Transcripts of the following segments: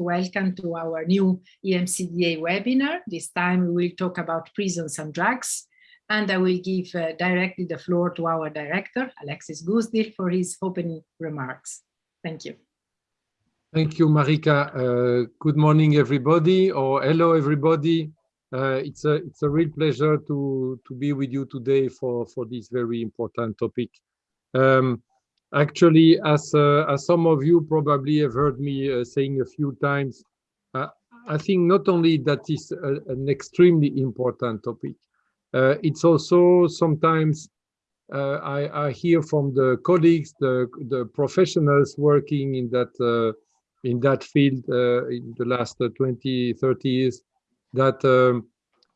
welcome to our new EMCDDA webinar. This time we will talk about prisons and drugs. And I will give uh, directly the floor to our director, Alexis Goosdeel, for his opening remarks. Thank you. Thank you, Marika. Uh, good morning, everybody, or hello, everybody. Uh, it's a it's a real pleasure to to be with you today for for this very important topic. Um, actually, as uh, as some of you probably have heard me uh, saying a few times, uh, I think not only that is a, an extremely important topic, uh, it's also sometimes uh, I, I, hear from the colleagues, the the professionals working in that in that field in the last 20, 30 years that um,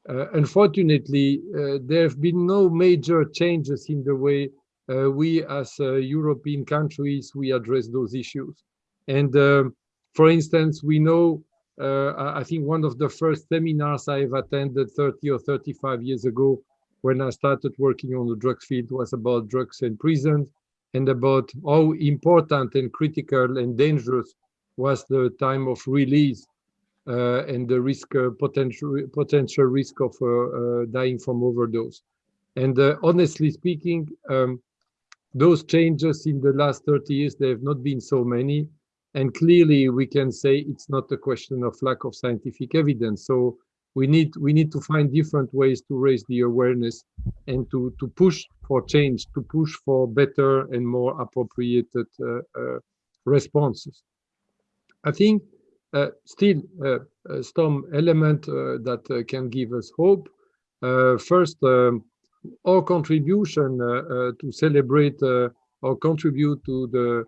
uh, unfortunately, uh, there have been no major changes in the way uh, we as European countries, we address those issues. And um, for instance, we know, I think one of the first seminars I have attended 30 or 35 years ago when I started working on the drugs field was about drugs and prisons and about how important and critical and dangerous was the time of release uh, and the risk uh, potential potential risk of uh, dying from overdose. And honestly speaking, um, those changes in the last 30 years, they have not been so many. And clearly we can say it's not a question of lack of scientific evidence. So we need we need to find different ways to raise the awareness and to to push for change, to push for better and more appropriate uh, uh, responses. I think uh, still uh, some element uh, that can give us hope. first, um, our contribution uh, uh, to celebrate uh, or contribute to the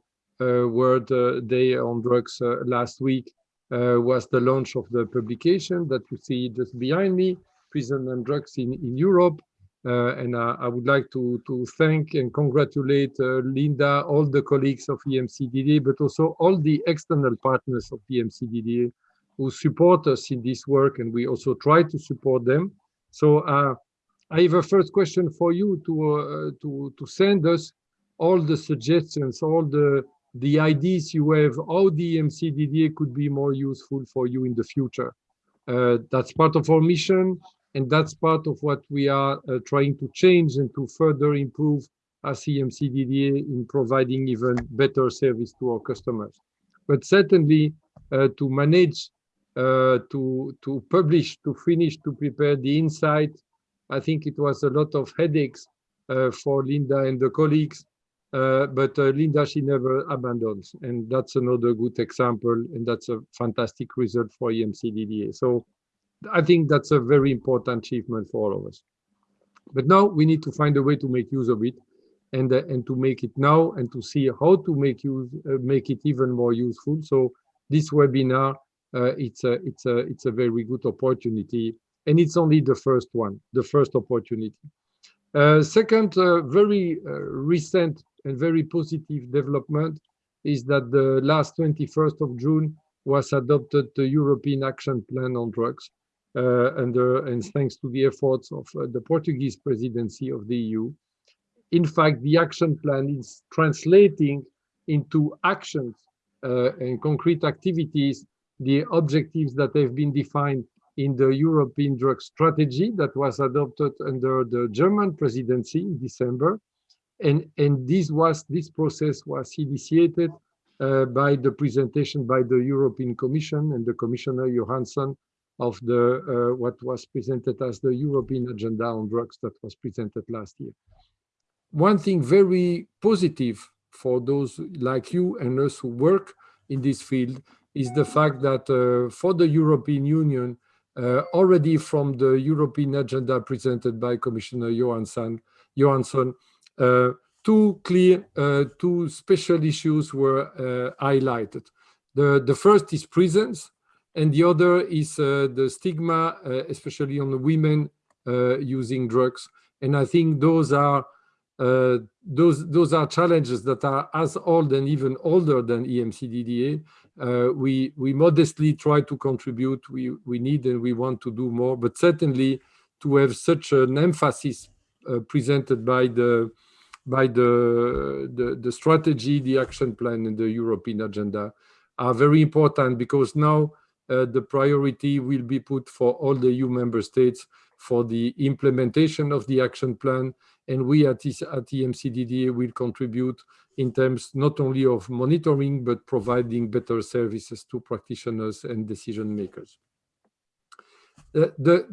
World Day on Drugs last week was the launch of the publication that you see just behind me, Prison and Drugs in, in Europe, uh, and uh, I would like to, to thank and congratulate uh, Linda, all the colleagues of EMCDDA, but also all the external partners of EMCDDA who support us in this work, and we also try to support them. So I have a first question for you to, to, to send us all the suggestions, all the the ideas you have, how the EMCDDA could be more useful for you in the future. Uh, that's part of our mission. And that's part of what we are uh, trying to change and to further improve as EMCDDA in providing even better service to our customers. But certainly uh, to manage, uh, to, to publish, to finish, to prepare the insight, I think it was a lot of headaches uh, for Linda and the colleagues, uh, but uh, Linda, she never abandons. And that's another good example, and that's a fantastic result for EMCDDA. So I think that's a very important achievement for all of us. But now we need to find a way to make use of it and uh, and to make it now and to see how to make use uh, make it even more useful. So this webinar uh, it's a it's a it's a very good opportunity and it's only the first one, the first opportunity. Uh, second, uh, very uh, recent and very positive development is that the last 21st of June was adopted the European Action Plan on Drugs uh, and, and thanks to the efforts of uh, the Portuguese presidency of the EU. In fact, the action plan is translating into actions uh, and concrete activities the objectives that have been defined in the European drug strategy that was adopted under the German presidency in December. And, and this was this process was initiated uh, by the presentation by the European Commission and the Commissioner Johansson of the uh, what was presented as the European agenda on drugs that was presented last year. One thing very positive for those like you and us who work in this field is the fact that uh, for the European Union, already from the European agenda presented by Commissioner Johansson, Johansson uh, two clear, uh, two special issues were uh, highlighted. The, the first is prisons, and the other is uh, the stigma, uh, especially on women uh, using drugs. And I think those are uh, those those are challenges that are as old and even older than EMCDDA. Uh, we we modestly try to contribute. We we need and we want to do more, but certainly to have such an emphasis uh, presented by the by the, the the strategy, the action plan, and the European agenda are very important because now uh, the priority will be put for all the EU member states for the implementation of the action plan. And we at, at EMCDDA will contribute in terms not only of monitoring, but providing better services to practitioners and decision makers. The, the,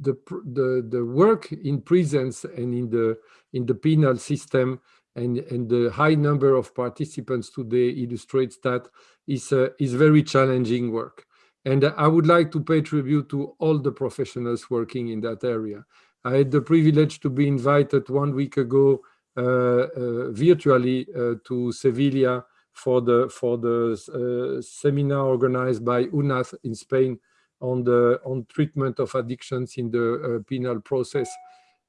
the, the, the work in prisons and in the, in the penal system and, and the high number of participants today illustrates that is, uh, is very challenging work. And I would like to pay tribute to all the professionals working in that area. I had the privilege to be invited one week ago uh, uh, virtually uh, to Sevilla for the for the uh, seminar organized by UNAD in Spain on the on treatment of addictions in the uh, penal process.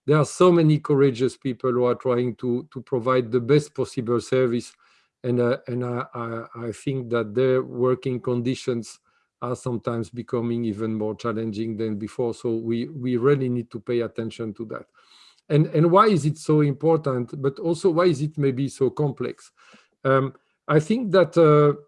There are so many courageous people who are trying to to provide the best possible service, and uh, and I, I, I think that their working conditions are sometimes becoming even more challenging than before. So we, we really need to pay attention to that. And, and why is it so important, but also why is it maybe so complex? Um, I think that uh,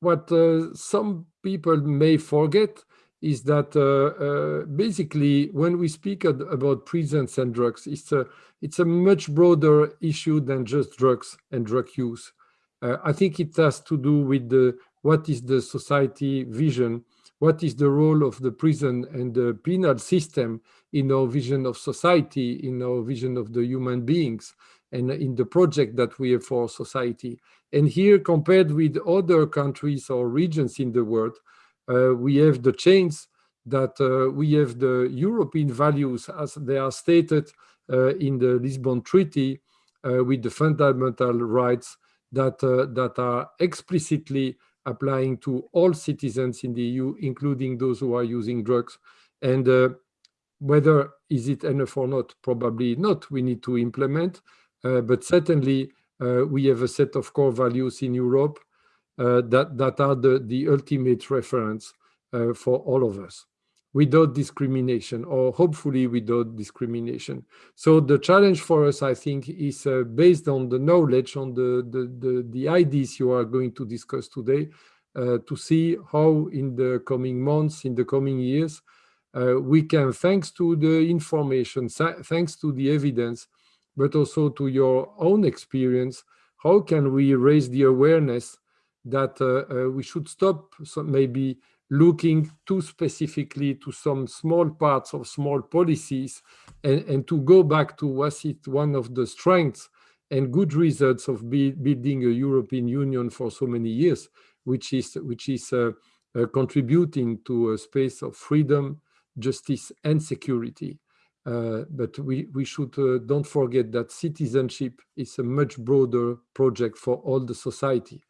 what uh, some people may forget is that uh, uh basically when we speak about prisons and drugs, it's a, it's a much broader issue than just drugs and drug use. Uh, I think it has to do with the what is the society vision, what is the role of the prison and the penal system in our vision of society, in our vision of the human beings, and in the project that we have for society. And here, compared with other countries or regions in the world, uh, we have the chains that uh, we have the European values as they are stated uh, in the Lisbon Treaty uh, with the fundamental rights that, uh, that are explicitly applying to all citizens in the EU, including those who are using drugs. And uh, whether is it enough or not, probably not, we need to implement, uh, but certainly uh, we have a set of core values in Europe uh, that, that are the, the ultimate reference uh, for all of us without discrimination or hopefully without discrimination. So the challenge for us, I think, is uh, based on the knowledge, on the, the, the, the, ideas you are going to discuss today, uh, to see how in the coming months, in the coming years, uh, we can, thanks to the information, thanks to the evidence, but also to your own experience, how can we raise the awareness that uh, uh, we should stop maybe looking too specifically to some small parts of small policies and, and to go back to was it one of the strengths and good results of be, building a European Union for so many years, which is, which is uh, uh, contributing to a space of freedom, justice, and security. Uh, but we, we should uh, don't forget that citizenship is a much broader project for all the society.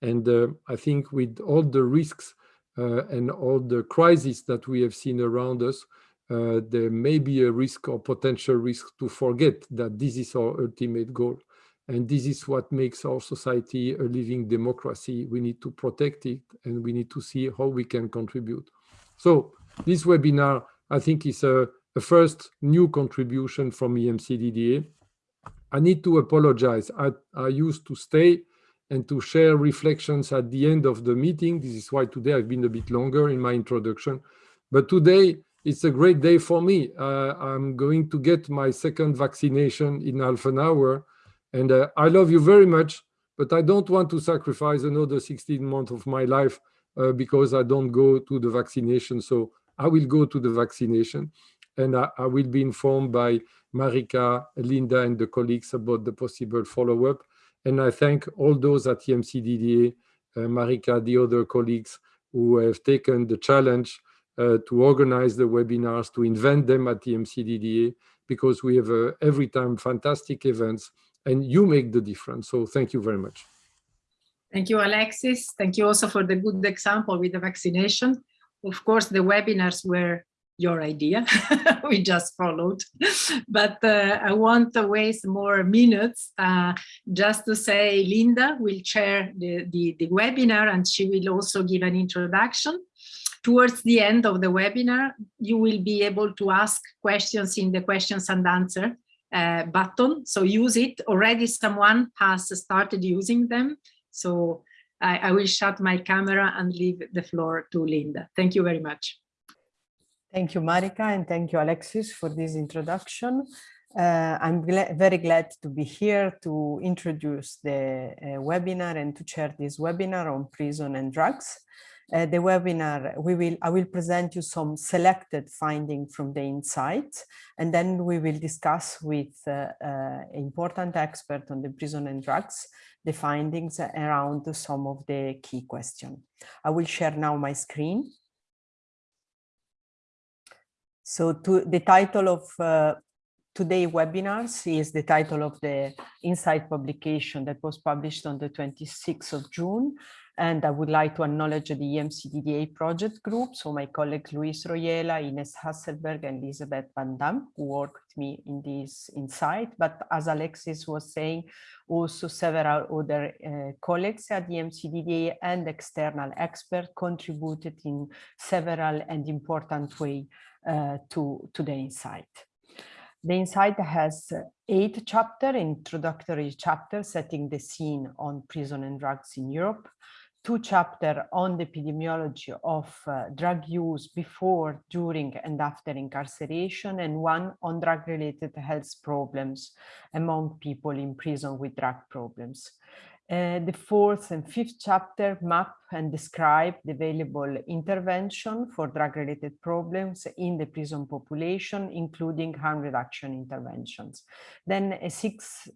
And uh, I think with all the risks and all the crises that we have seen around us, uh, there may be a risk or potential risk to forget that this is our ultimate goal. And this is what makes our society a living democracy. We need to protect it and we need to see how we can contribute. So this webinar, I think, is a, a first new contribution from EMCDDA. I need to apologize. I, I used to stay and to share reflections at the end of the meeting. This is why today I've been a bit longer in my introduction. But today, it's a great day for me. Uh, I'm going to get my second vaccination in half an hour. And uh, I love you very much, but I don't want to sacrifice another 16 months of my life uh, because I don't go to the vaccination. So I will go to the vaccination and I, I will be informed by Marika, Linda, and the colleagues about the possible follow-up. And I thank all those at EMCDDA, uh, Marika, the other colleagues who have taken the challenge uh, to organize the webinars, to invent them at EMCDDA, because we have uh, every time fantastic events and you make the difference. So thank you very much. Thank you, Alexis. Thank you also for the good example with the vaccination. Of course, the webinars were your idea. we just followed. but uh, I want to waste more minutes uh, just to say Linda will chair the, the, the, webinar and she will also give an introduction. Towards the end of the webinar, you will be able to ask questions in the questions and answer uh, button. So use it. Already someone has started using them. So I, I will shut my camera and leave the floor to Linda. Thank you very much. Thank you, Marika, and thank you, Alexis, for this introduction. Uh, I'm very glad to be here to introduce the uh, webinar and to chair this webinar on prison and drugs. Uh, the webinar, we will, I will present you some selected findings from the insights, and then we will discuss with uh, uh, important expert on the prison and drugs the findings around some of the key questions. I will share now my screen. So to, the title of uh, today webinars is the title of the Insight publication that was published on the 26th of June. And I would like to acknowledge the EMCDDA project group. So my colleagues Luis Royuela, Ines Hasselberg, and Elizabeth Van Dam, who worked with me in this insight. But as Alexis was saying, also several other uh, colleagues at the EMCDDA and external experts contributed in several and important way uh, to, to the insight. The Insight has eight chapter, introductory chapter setting the scene on prison and drugs in Europe, two chapter on the epidemiology of uh, drug use before, during and after incarceration, and one on drug-related health problems among people in prison with drug problems. Uh, the fourth and fifth chapter map and describe the available intervention for drug-related problems in the prison population, including harm reduction interventions. Then a sixth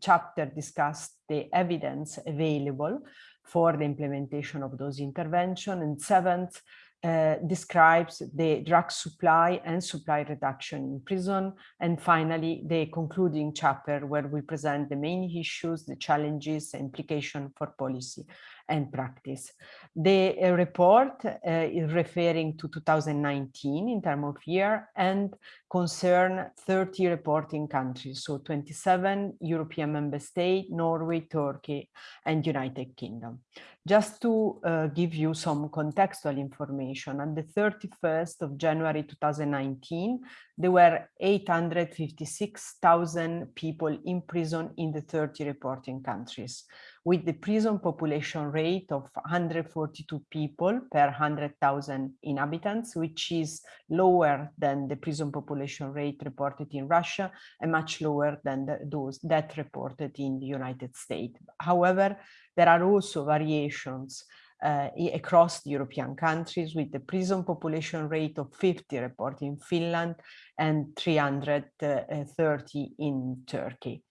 chapter discussed the evidence available for the implementation of those interventions, and seventh uh, describes the drug supply and supply reduction in prison. And finally, the concluding chapter where we present the main issues, the challenges, implication for policy and practice. The uh, report uh, is referring to 2019 in terms of year and concern 30 reporting countries, so 27 European member states, Norway, Turkey, and United Kingdom. Just to uh, give you some contextual information, on the 31st of January 2019, there were 856,000 people in prison in the 30 reporting countries with the prison population rate of 142 people per 100,000 inhabitants, which is lower than the prison population rate reported in Russia and much lower than the, those that reported in the United States. However, there are also variations uh, across the European countries with the prison population rate of 50 reported in Finland and 330 in Turkey.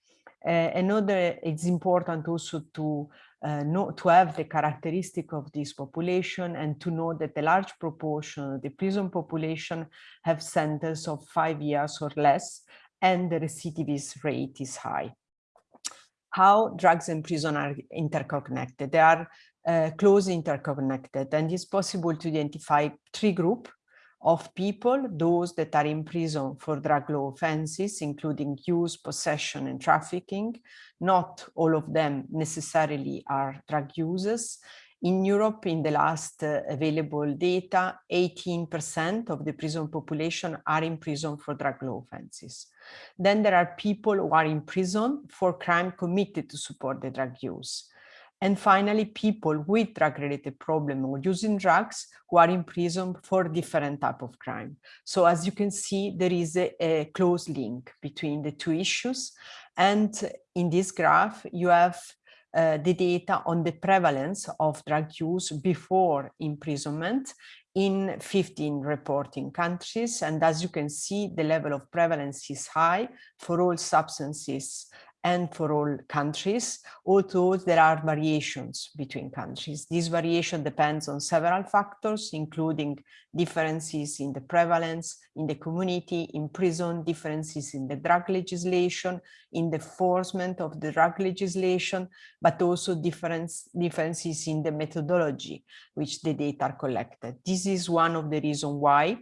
Uh, another, it's important also to uh, know, to have the characteristic of this population and to know that a large proportion of the prison population have sentences of five years or less, and the recidivist rate is high. How drugs and prison are interconnected? They are uh, closely interconnected, and it's possible to identify three groups of people, those that are in prison for drug law offenses, including use, possession, and trafficking. Not all of them necessarily are drug users. In Europe, in the last uh, available data, 18% of the prison population are in prison for drug law offenses. Then there are people who are in prison for crime committed to support the drug use. And finally, people with drug-related problem or using drugs who are in prison for different type of crime. So as you can see, there is a, a close link between the two issues. And in this graph, you have uh, the data on the prevalence of drug use before imprisonment in 15 reporting countries. And as you can see, the level of prevalence is high for all substances and for all countries, although there are variations between countries. This variation depends on several factors, including differences in the prevalence, in the community, in prison, differences in the drug legislation, in the enforcement of the drug legislation, but also difference, differences in the methodology which the data are collected. This is one of the reasons why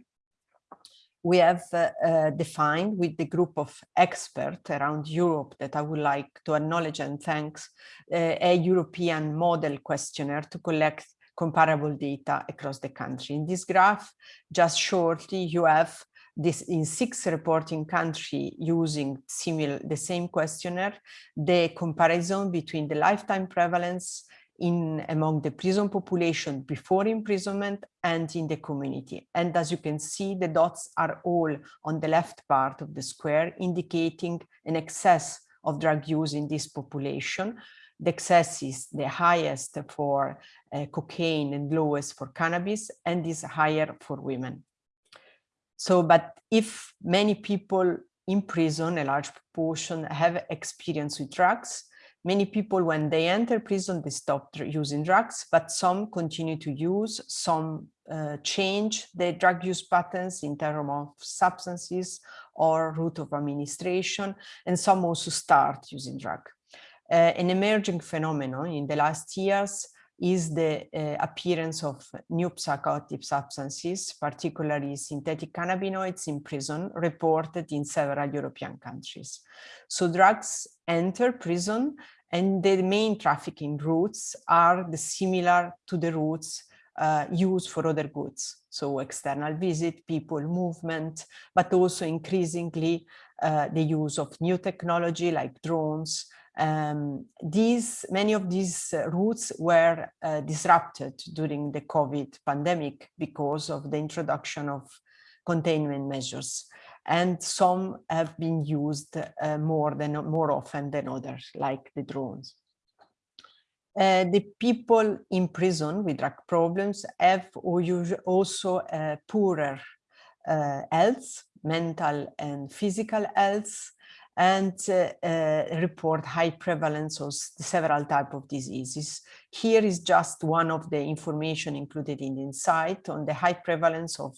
we have uh, uh, defined with the group of experts around Europe that I would like to acknowledge and thanks uh, a European model questionnaire to collect comparable data across the country. In this graph, just shortly, you have this in six reporting country using similar the same questionnaire, the comparison between the lifetime prevalence in among the prison population before imprisonment and in the community. And as you can see, the dots are all on the left part of the square, indicating an excess of drug use in this population. The excess is the highest for uh, cocaine and lowest for cannabis and is higher for women. So, but if many people in prison, a large proportion have experience with drugs, many people when they enter prison, they stop using drugs, but some continue to use, some uh, change their drug use patterns in terms of substances or route of administration, and some also start using drug. Uh, an emerging phenomenon in the last years is the uh, appearance of new psychoactive substances, particularly synthetic cannabinoids in prison, reported in several European countries. So drugs enter prison and the main trafficking routes are similar to the routes uh, used for other goods. So external visit, people movement, but also increasingly uh, the use of new technology like drones. Um, these, many of these uh, routes were uh, disrupted during the COVID pandemic because of the introduction of containment measures. And some have been used uh, more than more often than others like the drones. Uh, the people in prison with drug problems have also uh, poorer uh, health, mental and physical health, and uh, uh, report high prevalence of several type of diseases. Here is just one of the information included in the insight on the high prevalence of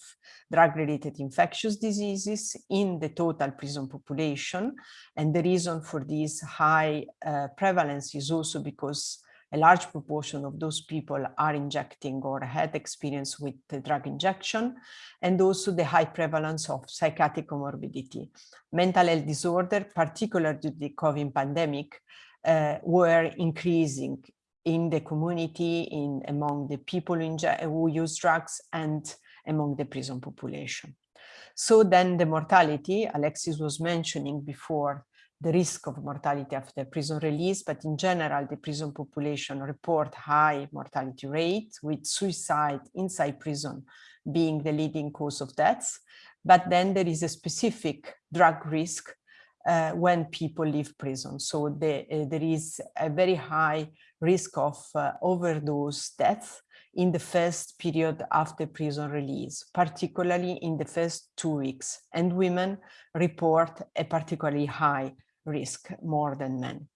drug-related infectious diseases in the total prison population. And the reason for this high uh, prevalence is also because a large proportion of those people are injecting or had experience with the drug injection, and also the high prevalence of psychiatric comorbidity. Mental health disorder, particularly due to the COVID pandemic, uh, were increasing in the community, in among the people who use drugs and among the prison population. So then the mortality, Alexis was mentioning before, the risk of mortality after prison release, but in general, the prison population report high mortality rate with suicide inside prison being the leading cause of deaths. But then there is a specific drug risk uh, when people leave prison. So the, uh, there is a very high risk of uh, overdose death in the first period after prison release, particularly in the first two weeks. And women report a particularly high risk more than men.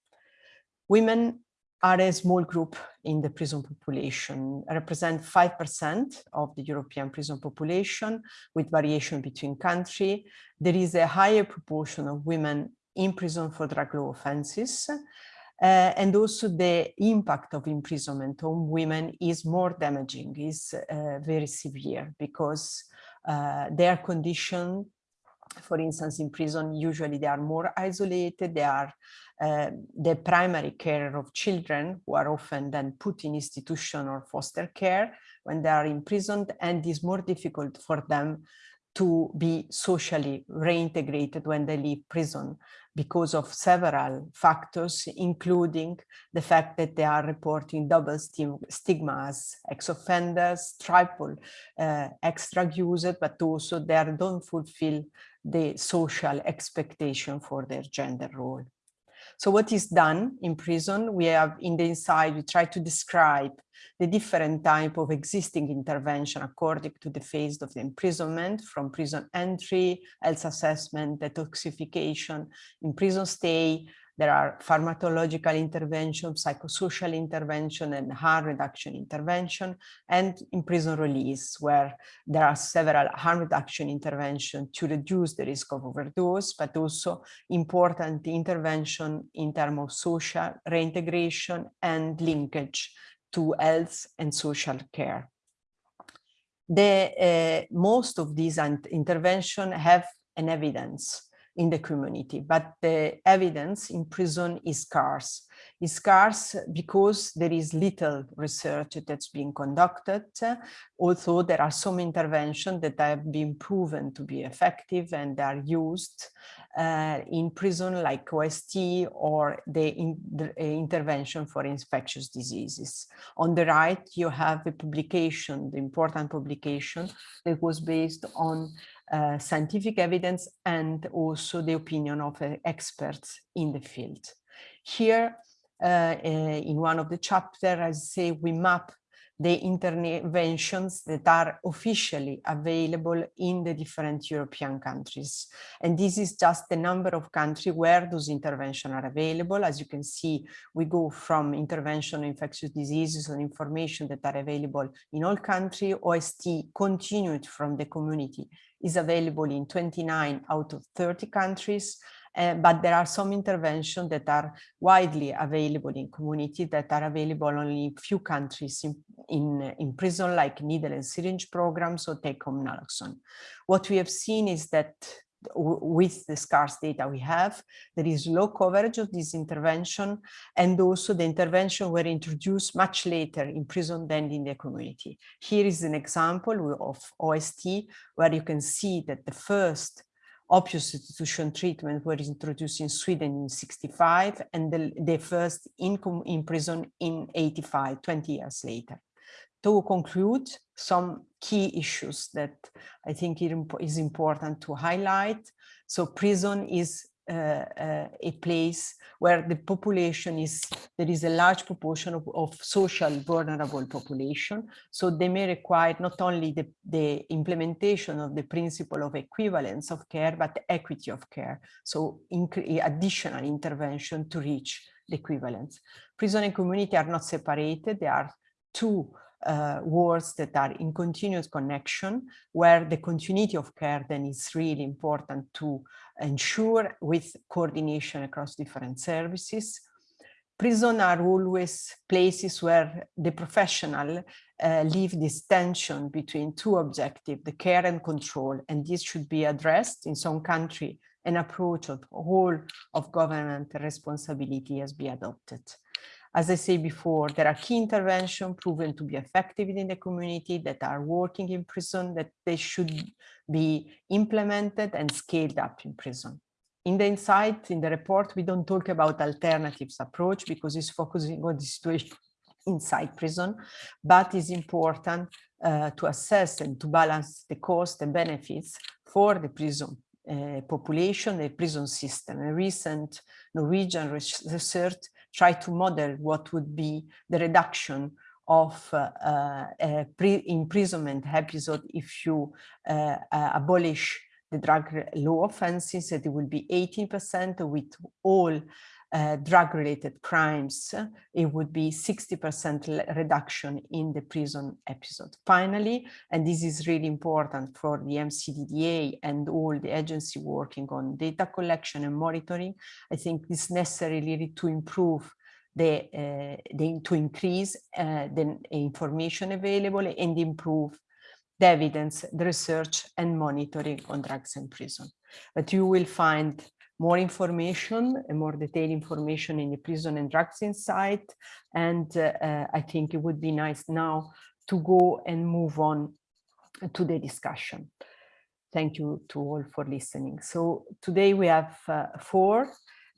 Women are a small group in the prison population, represent 5% of the European prison population with variation between country. There is a higher proportion of women in prison for drug law offenses. Uh, and also the impact of imprisonment on women is more damaging, is uh, very severe because uh, their condition for instance, in prison, usually they are more isolated. They are uh, the primary care of children who are often then put in institution or foster care when they are imprisoned and it's more difficult for them to be socially reintegrated when they leave prison because of several factors, including the fact that they are reporting double stigmas, ex-offenders, triple uh, extra users, but also they don't fulfill the social expectation for their gender role. So what is done in prison? We have in the Insight, we try to describe the different type of existing intervention according to the phase of the imprisonment from prison entry, health assessment, detoxification, in prison stay, there are pharmacological intervention, psychosocial intervention, and harm reduction intervention, and in prison release, where there are several harm reduction intervention to reduce the risk of overdose, but also important intervention in terms of social reintegration and linkage to health and social care. The, uh, most of these interventions have an evidence in the community, but the evidence in prison is scarce. It's scarce because there is little research that's being conducted, although there are some interventions that have been proven to be effective and are used uh, in prison like OST or the, in, the uh, intervention for infectious diseases. On the right, you have a publication, the important publication that was based on uh, scientific evidence and also the opinion of uh, experts in the field. Here, uh, uh, in one of the chapters, I say we map the interventions that are officially available in the different European countries. And this is just the number of countries where those interventions are available. As you can see, we go from intervention infectious diseases and information that are available in all countries. OST continued from the community is available in 29 out of 30 countries. Uh, but there are some interventions that are widely available in community that are available only in few countries in, in, in prison, like needle and syringe programs or take-home naloxone. What we have seen is that with the scarce data we have, there is low coverage of this intervention and also the intervention were introduced much later in prison than in the community. Here is an example of OST where you can see that the first opioid substitution treatment were introduced in Sweden in 65 and the, the first in, in prison in 85, 20 years later. To conclude, some key issues that I think it is important to highlight. So prison is Uh, uh, a place where the population is, there is a large proportion of, of, social vulnerable population. So they may require not only the, the implementation of the principle of equivalence of care, but equity of care. So additional intervention to reach the equivalence. Prison and community are not separated. They are two uh, words that are in continuous connection, where the continuity of care then is really important to ensure with coordination across different services. Prison are always places where the professional uh, leave this tension between two objectives, the care and control, and this should be addressed in some country. An approach of whole of government responsibility has been adopted. As I said before, there are key interventions proven to be effective in the community that are working in prison, that they should be implemented and scaled up in prison. In the insight, in the report, we don't talk about alternatives approach because it's focusing on the situation inside prison, but it's important uh, to assess and to balance the cost and benefits for the prison uh, population, the prison system. A recent Norwegian research tried to model what would be the reduction of uh, uh, imprisonment episode if you uh, abolish the drug law offenses, that it will be 18% with all uh, drug-related crimes, it would be 60% reduction in the prison episode. Finally, and this is really important for the EMCDDA and all the agency working on data collection and monitoring, I think it's necessary really to improve the, uh, the, to increase uh, the information available and improve the evidence, the research and monitoring on drugs in prison. But you will find more information and more detailed information in the prison and drugs insight. And uh, uh, I think it would be nice now to go and move on to the discussion. Thank you to all for listening. So today we have uh, four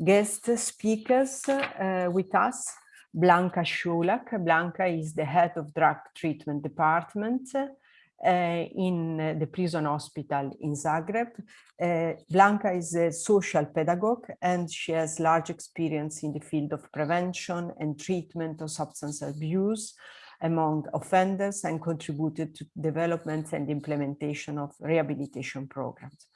guest speakers with us. Blanka Šolak. Blanka is the head of drug treatment department in the prison hospital in Zagreb. Uh, Blanka is a social pedagogue and she has large experience in the field of prevention and treatment of substance abuse among offenders and contributed to development and implementation of rehabilitation programs.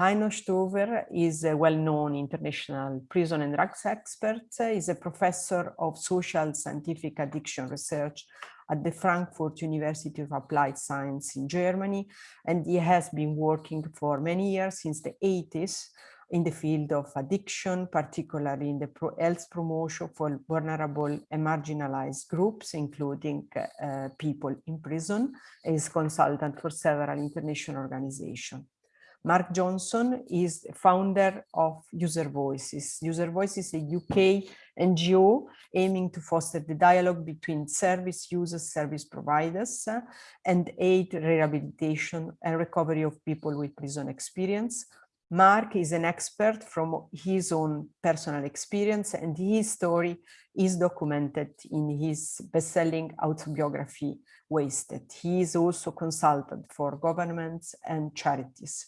Heino Stöver is a well-known international prison and drugs expert. He's a professor of social scientific addiction research at the Frankfurt University of Applied Science in Germany, and he has been working for many years since the 80s in the field of addiction, particularly in the pro health promotion for vulnerable and marginalized groups, including uh, people in prison, as consultant for several international organizations. Mark Johnson is the founder of User Voices. User Voices is a UK NGO aiming to foster the dialogue between service users, service providers, and aid rehabilitation and recovery of people with prison experience. Mark is an expert from his own personal experience and his story is documented in his best-selling autobiography, Wasted. He is also consultant for governments and charities.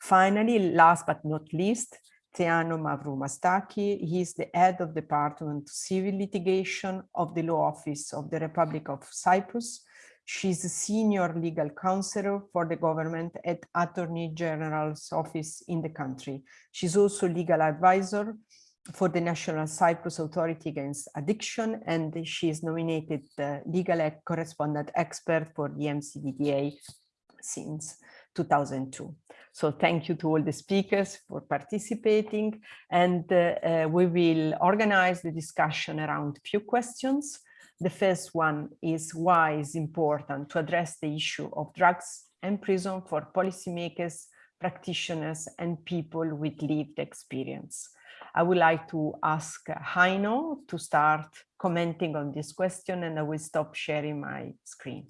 Finally, last but not least, Theano Mavromoustaki. He is the head of Department Civil Litigation of the Law Office of the Republic of Cyprus. She's a senior legal counselor for the government at Attorney General's office in the country. She's also legal advisor for the National Cyprus Authority Against Addiction, and she is nominated legal correspondent expert for the EMCDDA since 2002. So thank you to all the speakers for participating, and uh, uh, we will organize the discussion around a few questions. The first one is why it's important to address the issue of drugs and prison for policymakers, practitioners, and people with lived experience. I would like to ask Heino to start commenting on this question and I will stop sharing my screen.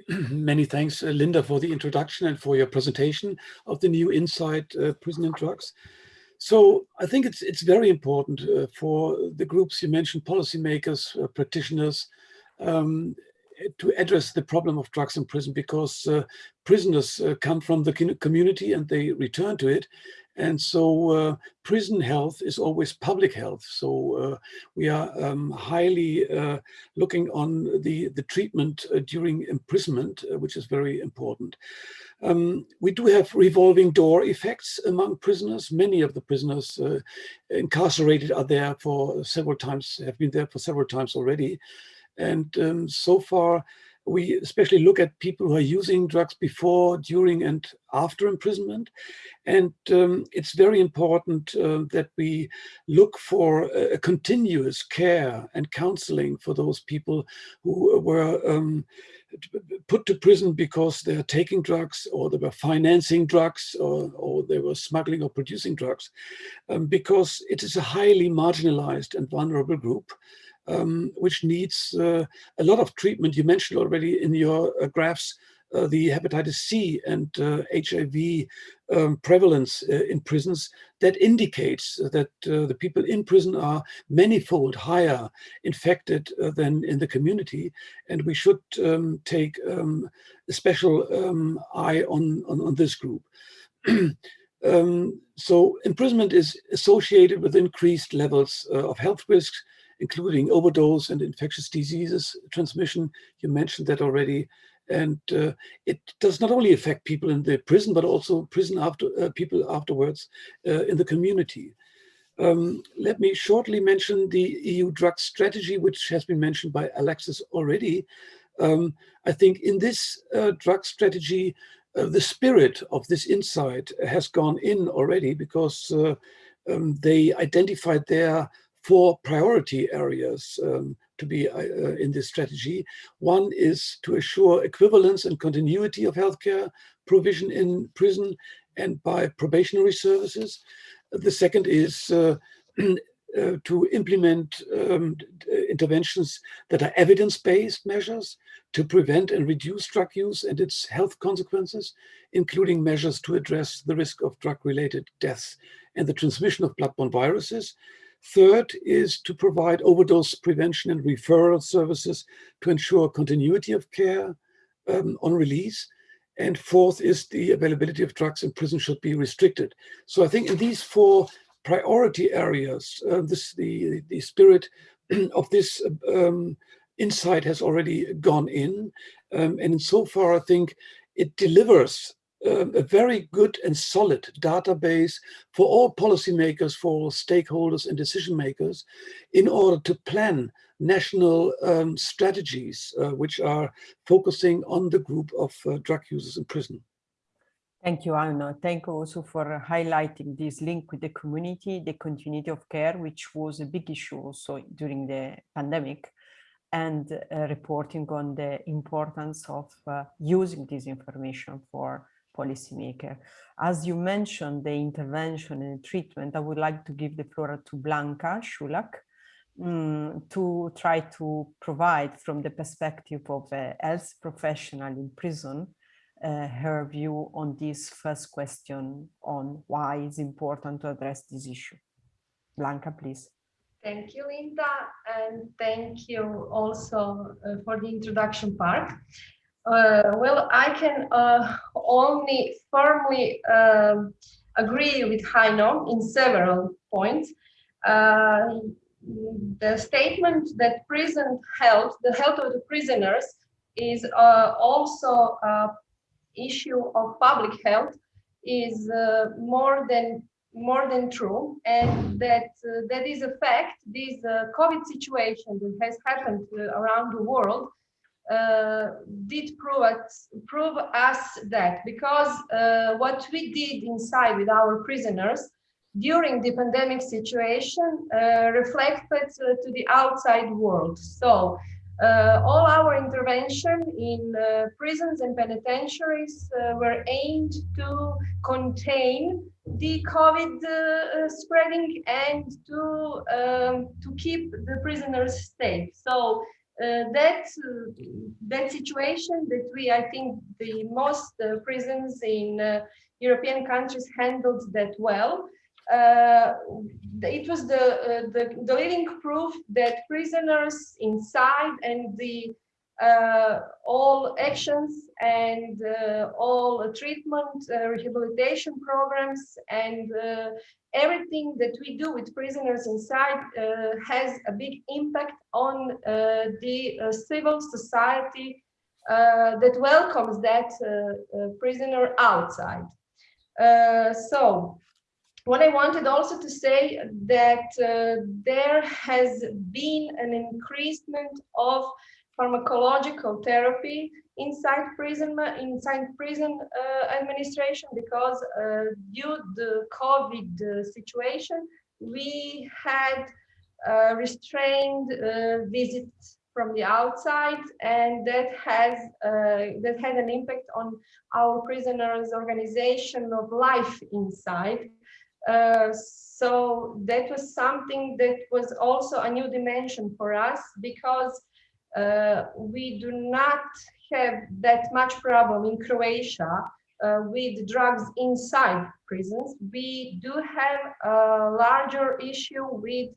Many thanks, uh, Linda, for the introduction and for your presentation of the new Insight uh, Prison and Drugs. So I think it's it's very important uh, for the groups you mentioned, policymakers, uh, practitioners, um, to address the problem of drugs in prison because uh, prisoners uh, come from the community and they return to it. And so uh, prison health is always public health. So uh, we are um, highly uh, looking on the, the treatment uh, during imprisonment, uh, which is very important. Um, we do have revolving door effects among prisoners. Many of the prisoners uh, incarcerated are there for several times, have been there for several times already. And um, so far, we especially look at people who are using drugs before, during, and after imprisonment. And um, it's very important uh, that we look for a, continuous care and counseling for those people who were um, put to prison because they're taking drugs or they were financing drugs or, or they were smuggling or producing drugs um, because it is a highly marginalized and vulnerable group um, which needs uh, a lot of treatment. You mentioned already in your uh, graphs uh, the hepatitis C and HIV uh, um, prevalence uh, in prisons that indicates that uh, the people in prison are manifold higher infected than in the community. And we should um, take um, a special um, eye on, on, on, this group. Um, so imprisonment is associated with increased levels of health risks, including overdose and infectious diseases transmission. You mentioned that already. And uh, it does not only affect people in the prison, but also prison after uh, people afterwards uh, in the community. Um, let me shortly mention the EU drug strategy, which has been mentioned by Alexis already. Um, I think in this uh, drug strategy, uh, the spirit of this insight has gone in already because uh, um, they identified there four priority areas um, to be uh, uh, in this strategy. One is to assure equivalence and continuity of healthcare provision in prison and by probationary services. The second is uh, uh, to implement um, interventions that are evidence-based measures to prevent and reduce drug use and its health consequences, including measures to address the risk of drug-related deaths and the transmission of bloodborne viruses. Third is to provide overdose prevention and referral services to ensure continuity of care um, on release. And fourth is the availability of drugs in prison should be restricted. So I think in these four priority areas, uh, this the, the spirit of this um, insight has already gone in. Um, and so far, I think it delivers a very good and solid database for all policymakers, for stakeholders and decision makers in order to plan national um, strategies uh, which are focusing on the group of uh, drug users in prison. Thank you, Anna. Thank you also for highlighting this link with the community, the continuity of care, which was a big issue also during the pandemic and uh, reporting on the importance of uh, using this information for policymaker. As you mentioned, the intervention and treatment, I would like to give the floor to Blanka Šolak um, to try to provide from the perspective of a health professional in prison uh, her view on this first question on why it's important to address this issue. Blanca, please. Thank you, Linda, and thank you also uh, for the introduction part. Uh, well, I can uh, only firmly um, agree with Heino in several points. Uh, the statement that prison health, the health of the prisoners, is uh, also a issue of public health is uh, more than more than true and that uh, that is a fact this covid situation that has happened around the world uh, did prove us prove us that because uh, what we did inside with our prisoners during the pandemic situation reflected to the outside world so uh, all our intervention in uh, prisons and penitentiaries uh, were aimed to contain the COVID uh, spreading and to um, to keep the prisoners safe. So uh, that that situation that we, I think, the most uh, prisons in European countries handled that well uh, it was the, uh, the, the leading proof that prisoners inside and the uh, all actions and uh, all treatment uh, rehabilitation programs and uh, everything that we do with prisoners inside uh, has a big impact on uh, the uh, civil society that welcomes that prisoner outside. so what I wanted also to say that uh, there has been an increasement of pharmacological therapy inside prison inside prison uh, administration because uh, due to the COVID uh, situation we had uh, restrained uh, visits from the outside and that has that had an impact on our prisoners organization of life inside. Uh, so that was something that was also a new dimension for us because uh, we do not have that much problem in Croatia uh, with drugs inside prisons. We do have a larger issue with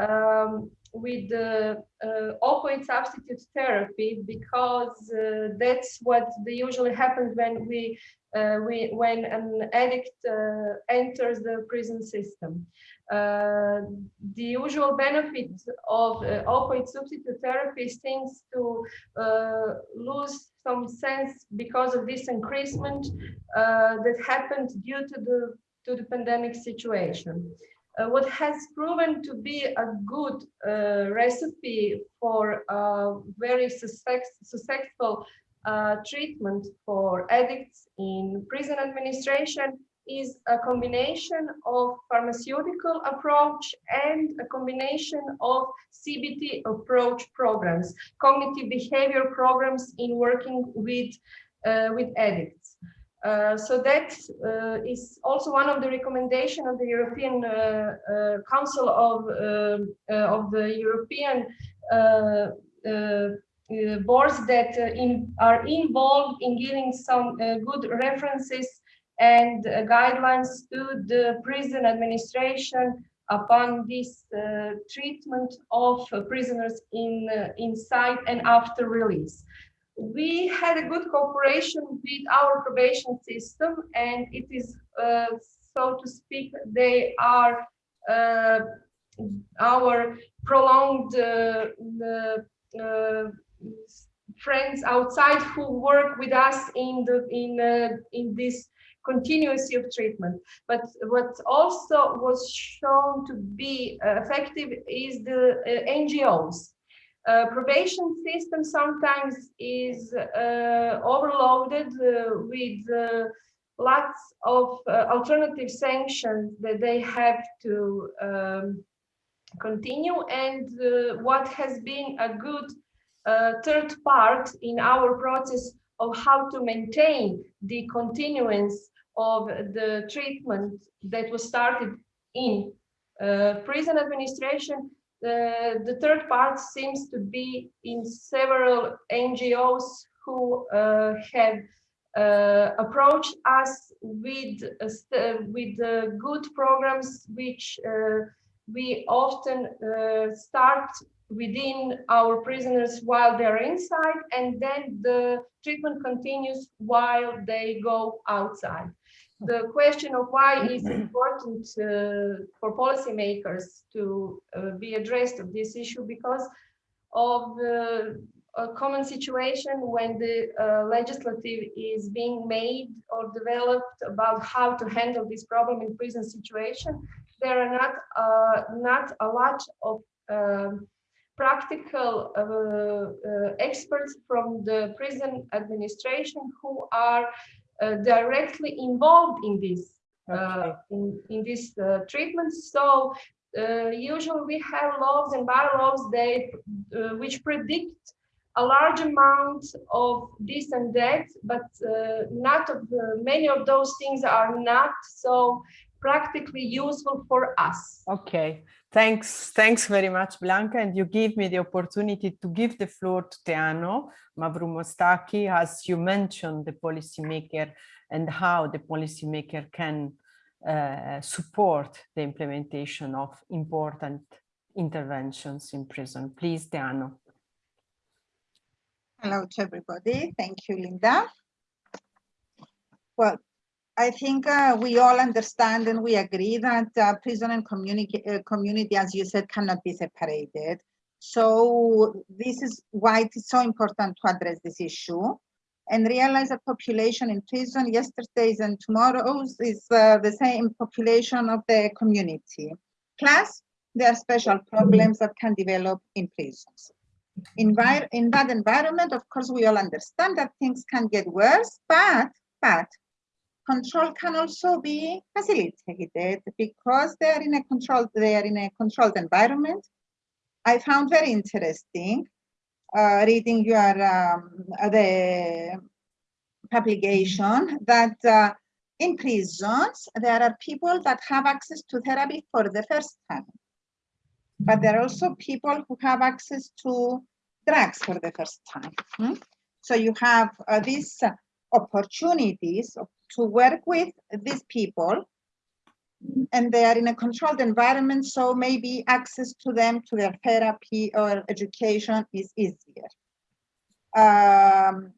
um, with the uh, opioid substitute therapy because uh, that's what they usually happens when we, uh, we when an addict uh, enters the prison system. Uh, the usual benefit of uh, opioid substitute therapy seems to lose some sense because of this increasement that happened due to the to the pandemic situation uh, what has proven to be a good uh, recipe for very successful uh, treatment for addicts in prison administration is a combination of pharmaceutical approach and a combination of CBT approach programs, cognitive behavior programs in working with, uh, with addicts. Uh, so that uh, is also one of the recommendation of the European uh, uh Council of um, uh, of the European boards that in, are involved in giving some good references and guidelines to the prison administration upon this treatment of prisoners in inside and after release. We had a good cooperation with our probation system and it is uh, so to speak they are uh, our prolonged uh, uh friends outside who work with us in the in uh, in this continuity of treatment. But what also was shown to be effective is the uh, ngos uh, probation system sometimes is uh, overloaded uh, with uh, lots of alternative sanctions that they have to um, continue. And what has been a good third part in our process of how to maintain the continuance of the treatment that was started in uh, prison administration. Uh, the third part seems to be in several NGOs who uh, have uh, approached us with uh, with uh, good programs which we often start within our prisoners while they're inside and then the treatment continues while they go outside the question of why is important uh, for policymakers to uh, be addressed of this issue because of uh, a common situation when the uh, legislative is being made or developed about how to handle this problem in prison situation. There are not uh, not a lot of um, practical uh, uh, experts from the prison administration who are uh, directly involved in this uh, Okay. in, in this uh, treatment. So uh, usually we have laws and bylaws they which predict a large amount of this and that, but uh, not of the, many of those things are not so practically useful for us. Okay, thanks. Thanks very much, Blanka. And you give me the opportunity to give the floor to Teano Mavromoustaki, as you mentioned the policymaker and how the policymaker can uh, support the implementation of important interventions in prison. Please, Teano. Hello to everybody. Thank you, Linda. Well, I think uh, we all understand and we agree that uh, prison and community, uh, community, as you said, cannot be separated. So this is why it is so important to address this issue and realize that population in prison yesterday's and tomorrow's is uh, the same population of the community. Plus, there are special problems that can develop in prisons envir in that environment, of course, we all understand that things can get worse, but but control can also be facilitated because they are in a controlled they are in a controlled environment. I found very interesting uh, reading your um, the publication that uh, in prisons there are people that have access to therapy for the first time but there are also people who have access to drugs for the first time. hmm? So you have uh, uh, opportunities to work with these people and they are in a controlled environment, so maybe access to them to their therapy or education is easier. Um,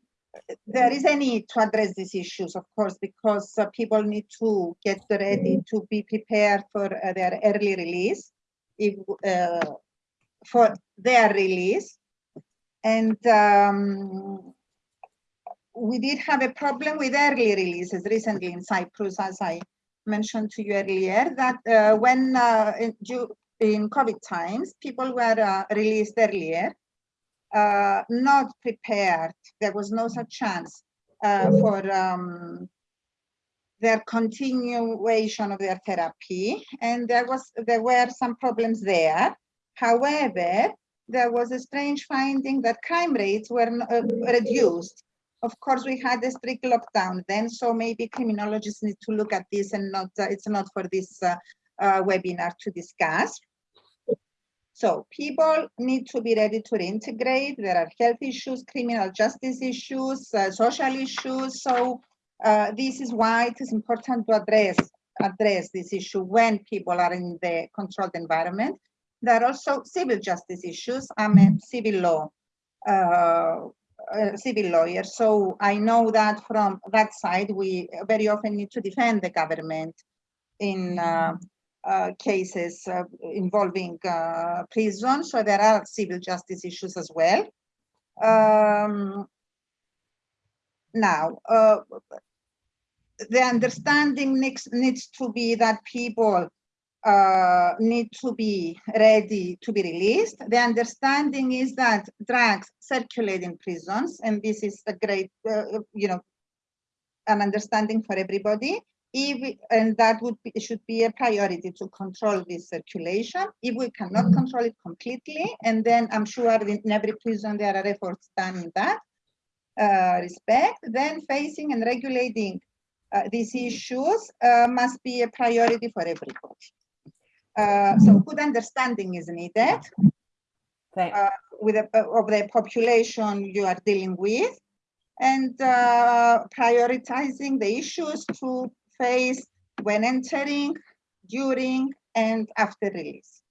there is a need to address these issues, of course, because uh, people need to get ready to be prepared for uh, their early release if, uh, for their release. And um, we did have a problem with early releases recently in Cyprus, as I mentioned to you earlier, that uh, when uh, in, COVID times, people were uh, released earlier, uh, not prepared. There was no such chance uh, for um, their continuation of their therapy, and there was there were some problems there. However, there was a strange finding that crime rates were uh, reduced. Of course, we had a strict lockdown then, so maybe criminologists need to look at this and not, uh, it's not for this uh, uh, webinar to discuss. So people need to be ready to reintegrate. There are health issues, criminal justice issues, uh, social issues. So uh, this is why it is important to address address this issue when people are in the controlled environment. There are also civil justice issues. I'm a civil law uh, civil lawyer, so I know that from that side we very often need to defend the government in uh, uh, cases uh, involving uh, prison. So there are civil justice issues as well. Um, now, the understanding needs, needs to be that people uh, need to be ready to be released. The understanding is that drugs circulate in prisons, and this is a great, uh, you know, an understanding for everybody. If and that would be, should be a priority to control this circulation. If we cannot control it completely, and then I'm sure in every prison there are efforts done in that. uh, respect, then facing and regulating uh, these issues uh, must be a priority for everybody. Uh, so good understanding is needed uh, with the, of the population you are dealing with and uh, prioritizing the issues to face when entering, during, and after release.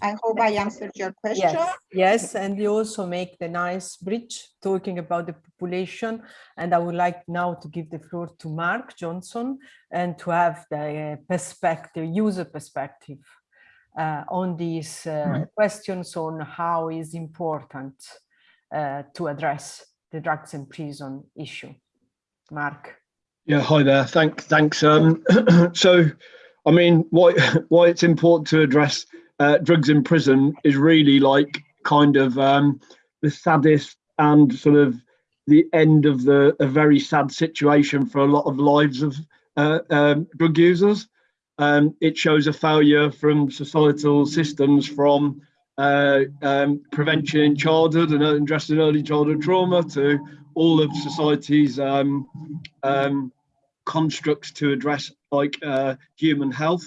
I hope I answered your question. Yes, yes, and you also make the nice bridge talking about the population. And I would like now to give the floor to Mark Johnson and to have the perspective, user perspective uh, on these uh, questions on how is important uh, to address the drugs and prison issue. Mark. Yeah, hi there. Thank, thanks. Um, so, I mean, why why it's important to address uh, drugs in prison is really like kind of um, the saddest and sort of the end of the a very sad situation for a lot of lives of uh, um, drug users. Um, it shows a failure from societal systems from uh, um, prevention in childhood and addressing early childhood trauma to all of society's um, um, constructs to address like uh, human health.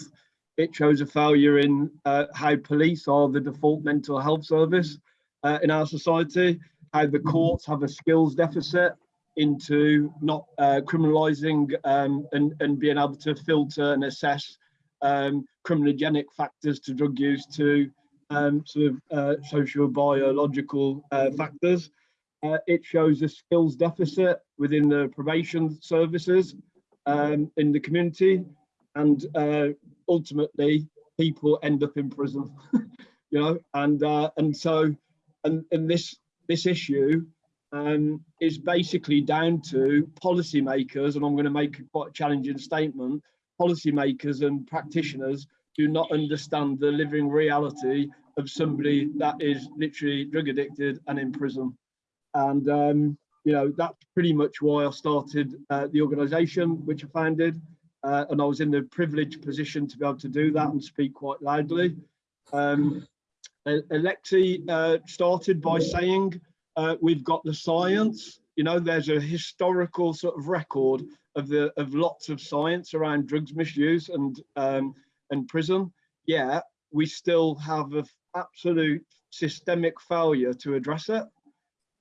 It shows a failure in uh, how police are the default mental health service uh, in our society, how the courts have a skills deficit into not uh, criminalizing um, and, and being able to filter and assess um, criminogenic factors to drug use to um, sort of uh, social biological uh, factors. Uh, it shows a skills deficit within the probation services um, in the community, and uh, ultimately people end up in prison. you know, and uh, and so and and this this issue um, is basically down to policymakers, and I'm going to make a quite challenging statement. Policymakers and practitioners do not understand the living reality of somebody that is literally drug addicted and in prison. And, um, you know, that's pretty much why I started uh, the organization, which I founded. Uh, and I was in the privileged position to be able to do that and speak quite loudly. Um, Alexis uh, started by saying, uh, we've got the science, you know, there's a historical sort of record of the of lots of science around drugs misuse and um, and prison, yeah, we still have an absolute systemic failure to address it.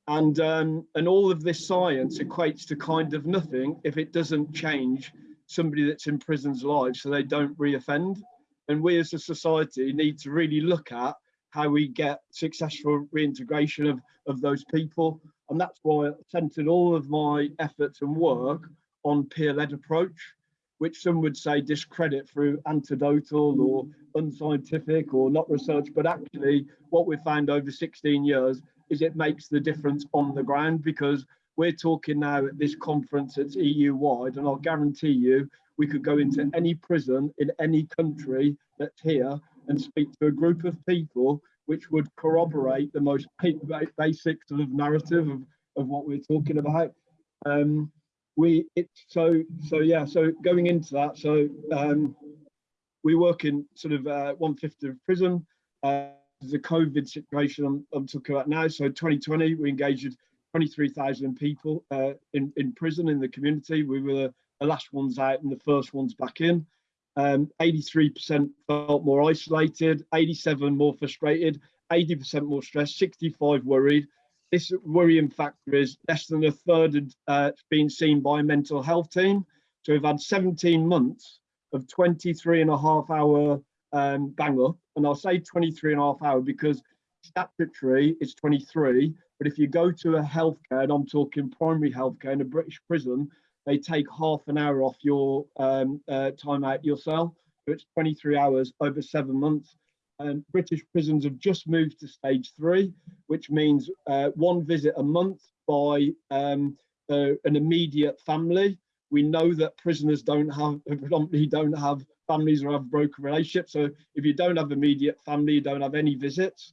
And, um, and all of this science equates to kind of nothing if it doesn't change somebody that's in prison's life so they don't reoffend. And we as a society need to really look at how we get successful reintegration of, of those people. And that's why I centered all of my efforts and work on peer-led approach which some would say discredit through anecdotal or unscientific or not research, but actually what we've found over 16 years is it makes the difference on the ground because we're talking now at this conference it's EU wide and I'll guarantee you we could go into any prison in any country that's here and speak to a group of people which would corroborate the most basic sort of narrative of, of what we're talking about. Um, we it's so so yeah so going into that so um we work in sort of uh, one fifth of prison. Uh the covid situation I'm, I'm, talking about now. So 2020 we engaged 23,000 people uh, in in prison in the community. We were the last ones out and the first ones back in um 83 percent felt more isolated 87 more frustrated 80 percent more stressed 65 worried this worrying factor is less than a third uh, been seen by a mental health team. So we've had 17 months of 23 and a half hour um, bang up. And I'll say 23 and a half hour because statutory is 23. But if you go to a healthcare, and I'm talking primary healthcare in a British prison, they take half an hour off your um, uh, time out your cell. So it's 23 hours over seven months. Um, British prisons have just moved to stage three, which means uh, one visit a month by um, uh, an immediate family. We know that prisoners don't have, predominantly don't have families or have broken relationships. So if you don't have immediate family, you don't have any visits.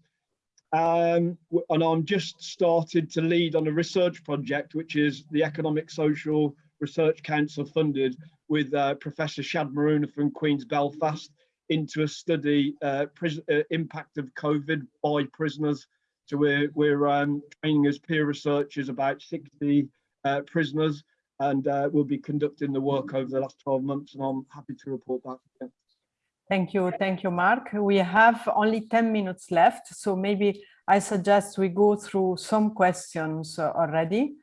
Um, and I'm just started to lead on a research project, which is the Economic Social Research Council funded with uh, Professor Shadd Maruna from Queen's Belfast into a study uh, uh, impact of COVID by prisoners. So we're, we're um, training as peer researchers about 60 uh, prisoners and uh, we'll be conducting the work over the last 12 months and I'm happy to report back. Thank you. Thank you, Mark. We have only 10 minutes left, so maybe I suggest we go through some questions already.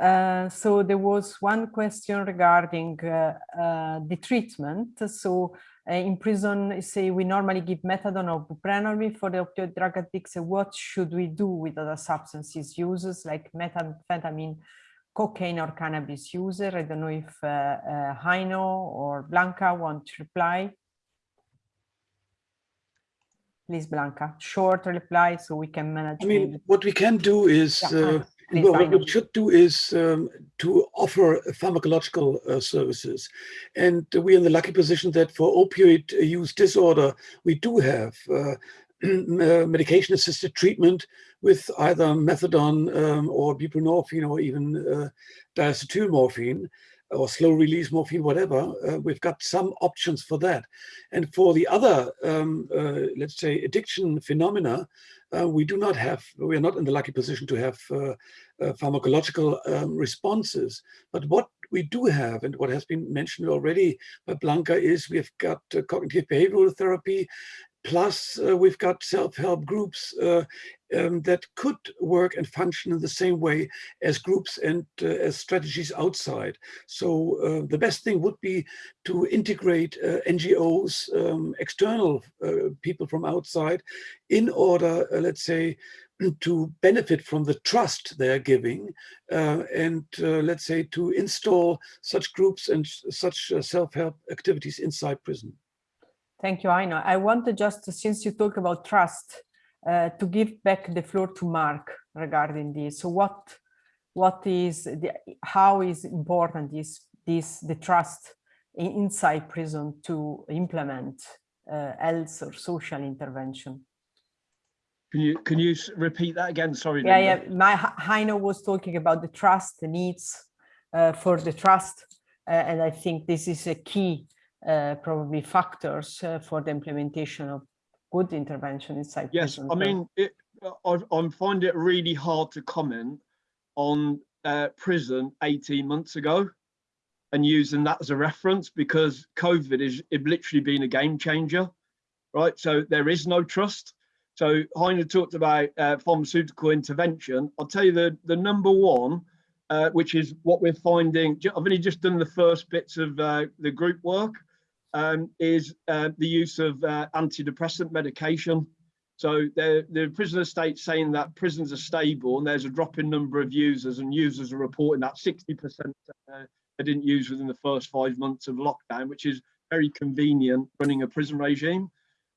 Uh, so there was one question regarding uh, uh, the treatment. So uh, in prison, say we normally give methadone or buprenorphine for the opioid drug addicts. What should we do with other substances users like methamphetamine, cocaine or cannabis user? I don't know if uh, uh, Heino or Blanka want to reply. Please, Blanka, short reply so we can manage. I mean, what we can do is, Yeah, uh, well, what we should do is um, to offer pharmacological uh, services. And we're in the lucky position that for opioid use disorder, we do have uh, medication assisted treatment with either methadone um, or buprenorphine or even uh, diacetyl morphine or slow release morphine, whatever, uh, we've got some options for that. And for the other, um, uh, let's say, addiction phenomena, uh, we do not have, we are not in the lucky position to have uh, uh, pharmacological um, responses. But what we do have, and what has been mentioned already by Blanka, is we've got uh, cognitive behavioral therapy, plus uh, we've got self-help groups uh, um, that could work and function in the same way as groups and uh, as strategies outside. So uh, the best thing would be to integrate uh, NGOs, um, external uh, people from outside, in order, let's say, to benefit from the trust they are giving uh, and uh, let's say to install such groups and such uh, self-help activities inside prison. Thank you, Heino. I wanted just, since you talk about trust, uh, to give back the floor to Mark regarding this. So what, what is, the, how is important is this, the trust inside prison to implement uh, health or social intervention? Can you can you repeat that again? Sorry. Yeah, Linda. yeah. My Heino was talking about the trust, the needs uh, for the trust, uh, and I think this is a key, probably factors uh, for the implementation of good intervention inside Yes, prison. I mean, it, I, I find it really hard to comment on uh, prison 18 months ago and using that as a reference because COVID is it literally been a game changer, right? So there is no trust. So Heiner talked about uh, pharmaceutical intervention. I'll tell you the, the number one, uh, which is what we're finding. I've only just done the first bits of uh, the group work, um, is uh, the use of uh, antidepressant medication. So the, the prison estate saying that prisons are stable and there's a drop in number of users and users are reporting that 60% uh, they didn't use within the first five months of lockdown, which is very convenient running a prison regime.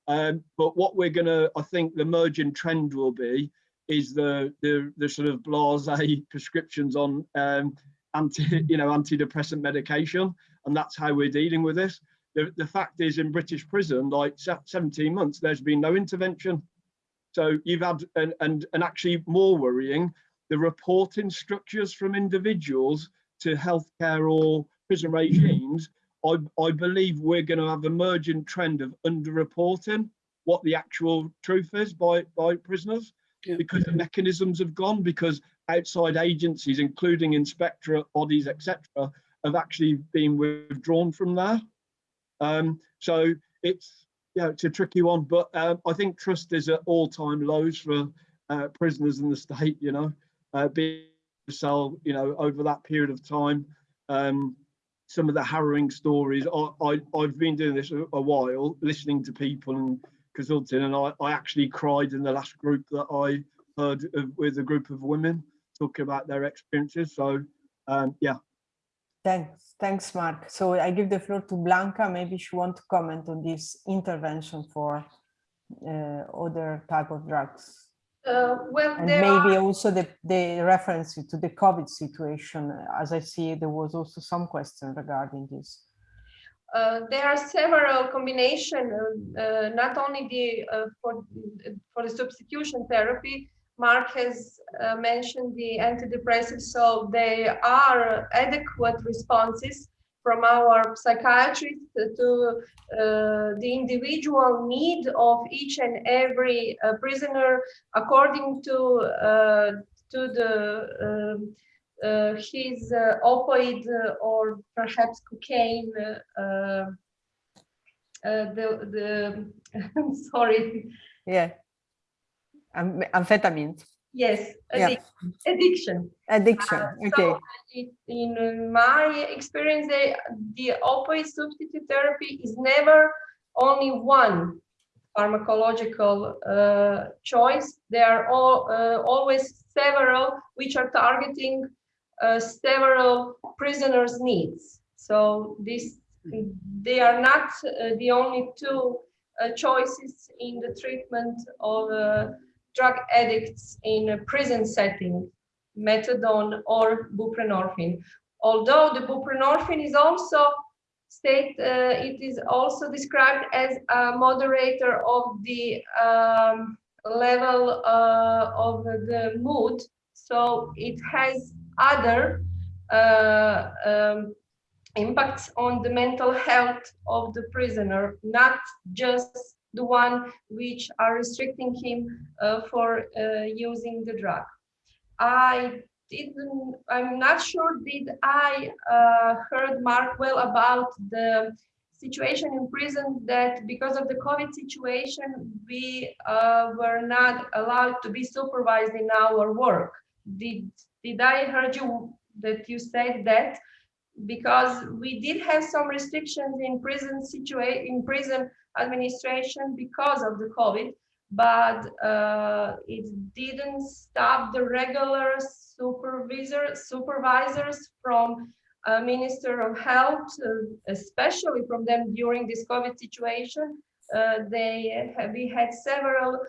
Um, but what we're gonna, I think the emerging trend will be is the the, the sort of blasé prescriptions on um, anti, you know, antidepressant medication, and that's how we're dealing with this. The, the fact is in British prison, like 17 months, there's been no intervention. So you've had, and, and, and actually more worrying, the reporting structures from individuals to healthcare or prison regimes, I, I believe we're going to have an emergent trend of underreporting what the actual truth is by, by prisoners Yeah. because the mechanisms have gone, because outside agencies, including inspectorate bodies, etc., have actually been withdrawn from there. Um, so it's yeah, it's a tricky one, but um, I think trust is at all-time lows for uh, prisoners in the state. You know, uh, being cell, you know, over that period of time. Um, some of the harrowing stories. I, I I've been doing this a, a while, listening to people and consulting, and I, I actually cried in the last group that I heard of, with a group of women talking about their experiences. So um, yeah, Thanks, thanks, Mark. So I give the floor to Blanka. Maybe she want to comment on this intervention for uh, other type of drugs. Uh, well, And there maybe are, also the, the reference to the COVID situation. As I see, there was also some question regarding this. uh, there are several combination, uh, uh, not only the uh, for for the substitution therapy. Mark has uh, mentioned the antidepressants, so they are adequate responses from our psychiatrists to uh, the individual need of each and every uh, prisoner according to uh, to the um, uh, his uh, opioid or perhaps cocaine, the, the, sorry, Yeah. Am- Amphetamines, yes, Yeah. addic- addiction. addiction, okay. So it- in uh, my experience, they, the opioid substitute therapy is never only one pharmacological uh, choice. There are all, uh, always several which are targeting uh, several prisoners' needs. So this, they are not uh, the only two uh, choices in the treatment of uh, drug addicts in a prison setting methadone or buprenorphine. Although the buprenorphine is also state, uh, it is also described as a moderator of the um, level uh, of the mood. So it has other uh, um, impacts on the mental health of the prisoner, not just the one which are restricting him uh, for uh, using the drug. I didn't, I'm not sure, did I uh, heard Mark well about the situation in prison that because of the COVID situation, we uh, were not allowed to be supervised in our work. Did, did I heard you that you said that? Because we did have some restrictions in prison situation, in prison administration because of the COVID, but uh, it didn't stop the regular supervisor supervisors from uh, Minister of Health, uh, especially from them during this COVID situation. Uh, they we had several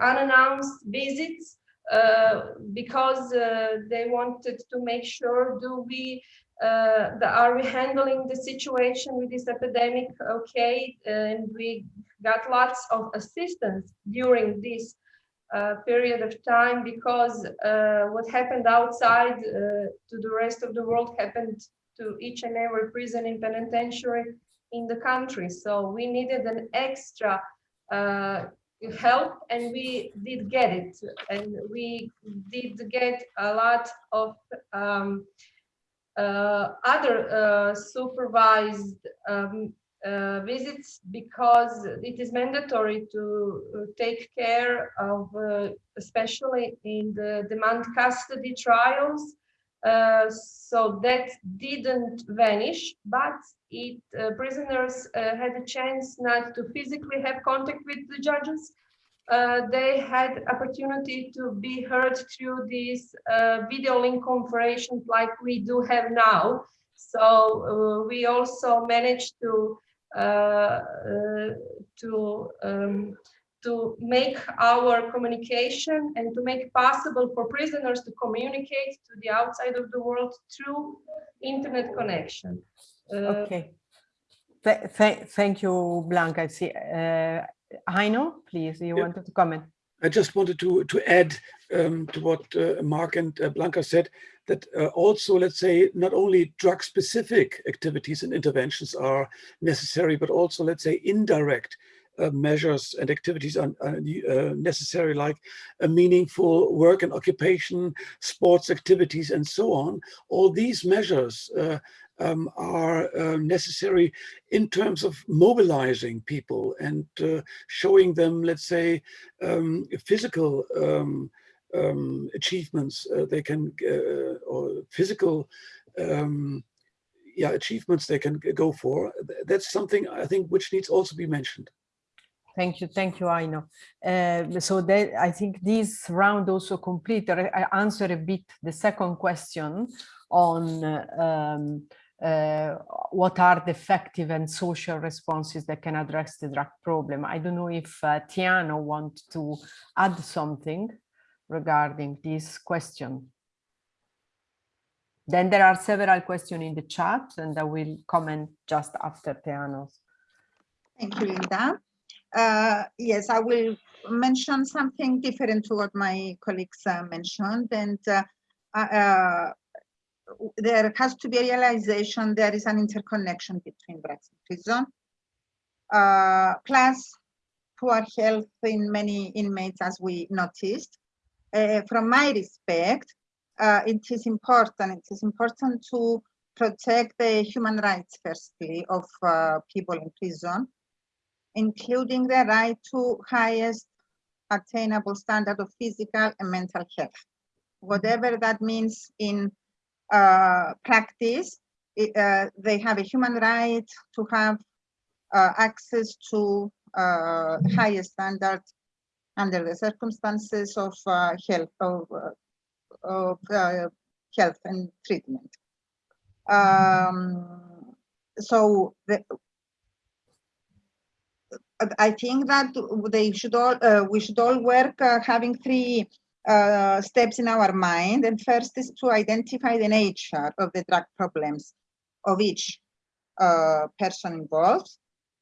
unannounced visits uh, because uh, they wanted to make sure do we uh, the, are we handling the situation with this epidemic okay and we got lots of assistance during this uh, period of time because uh, what happened outside uh, to the rest of the world happened to each and every prison and penitentiary in the country. So we needed an extra uh, help and we did get it. And we did get a lot of um, other uh, supervised um, uh, visits because it is mandatory to uh, take care of, uh, especially in the remand custody trials. Uh, so that didn't vanish, but it uh, prisoners uh, had a chance not to physically have contact with the judges. They had opportunity to be heard through these video link conferences like we do have now. So we also managed to uh, uh, to um, to make our communication and to make possible for prisoners to communicate to the outside of the world through internet connection. Uh, Okay. Th th thank you, Blanka. I see. Heino, please, you Yeah. wanted to comment? I just wanted to to add um, to what uh, Mark and uh, Blanka said that uh, also, let's say, not only drug-specific activities and interventions are necessary, but also, let's say, indirect uh, measures and activities are, are uh, necessary, like a meaningful work and occupation, sports activities, and so on. All these measures uh, um, are uh, necessary in terms of mobilizing people and uh, showing them, let's say, um, physical um, um, achievements uh, they can, uh, or physical yeah, achievements they can go for. That's something I think which needs also be mentioned. Thank you, thank you, Heino. Uh, so that, I think this round also complete, I answer a bit the second question on um, uh, what are the effective and social responses that can address the drug problem. I don't know if uh, Tiano want to add something regarding this question. Then there are several questions in the chat and I will comment just after Tiano's. Thank you, Linda. Uh, yes, I will mention something different to what my colleagues uh, mentioned. And uh, there has to be a realization there is an interconnection between drugs and prison. Uh, plus, poor health in many inmates, as we noticed. Uh, from my respect, uh, it is important. It is important to protect the human rights, firstly, of uh, people in prison, including the right to highest attainable standard of physical and mental health. Whatever that means in practice, it, uh, they have a human right to have uh, access to uh, higher standards under the circumstances of uh, health of, uh, of uh, health and treatment. Um, so the, I think that they should all uh, we should all work uh, having three uh, steps in our mind. And first is to identify the nature of the drug problems of each uh, person involved.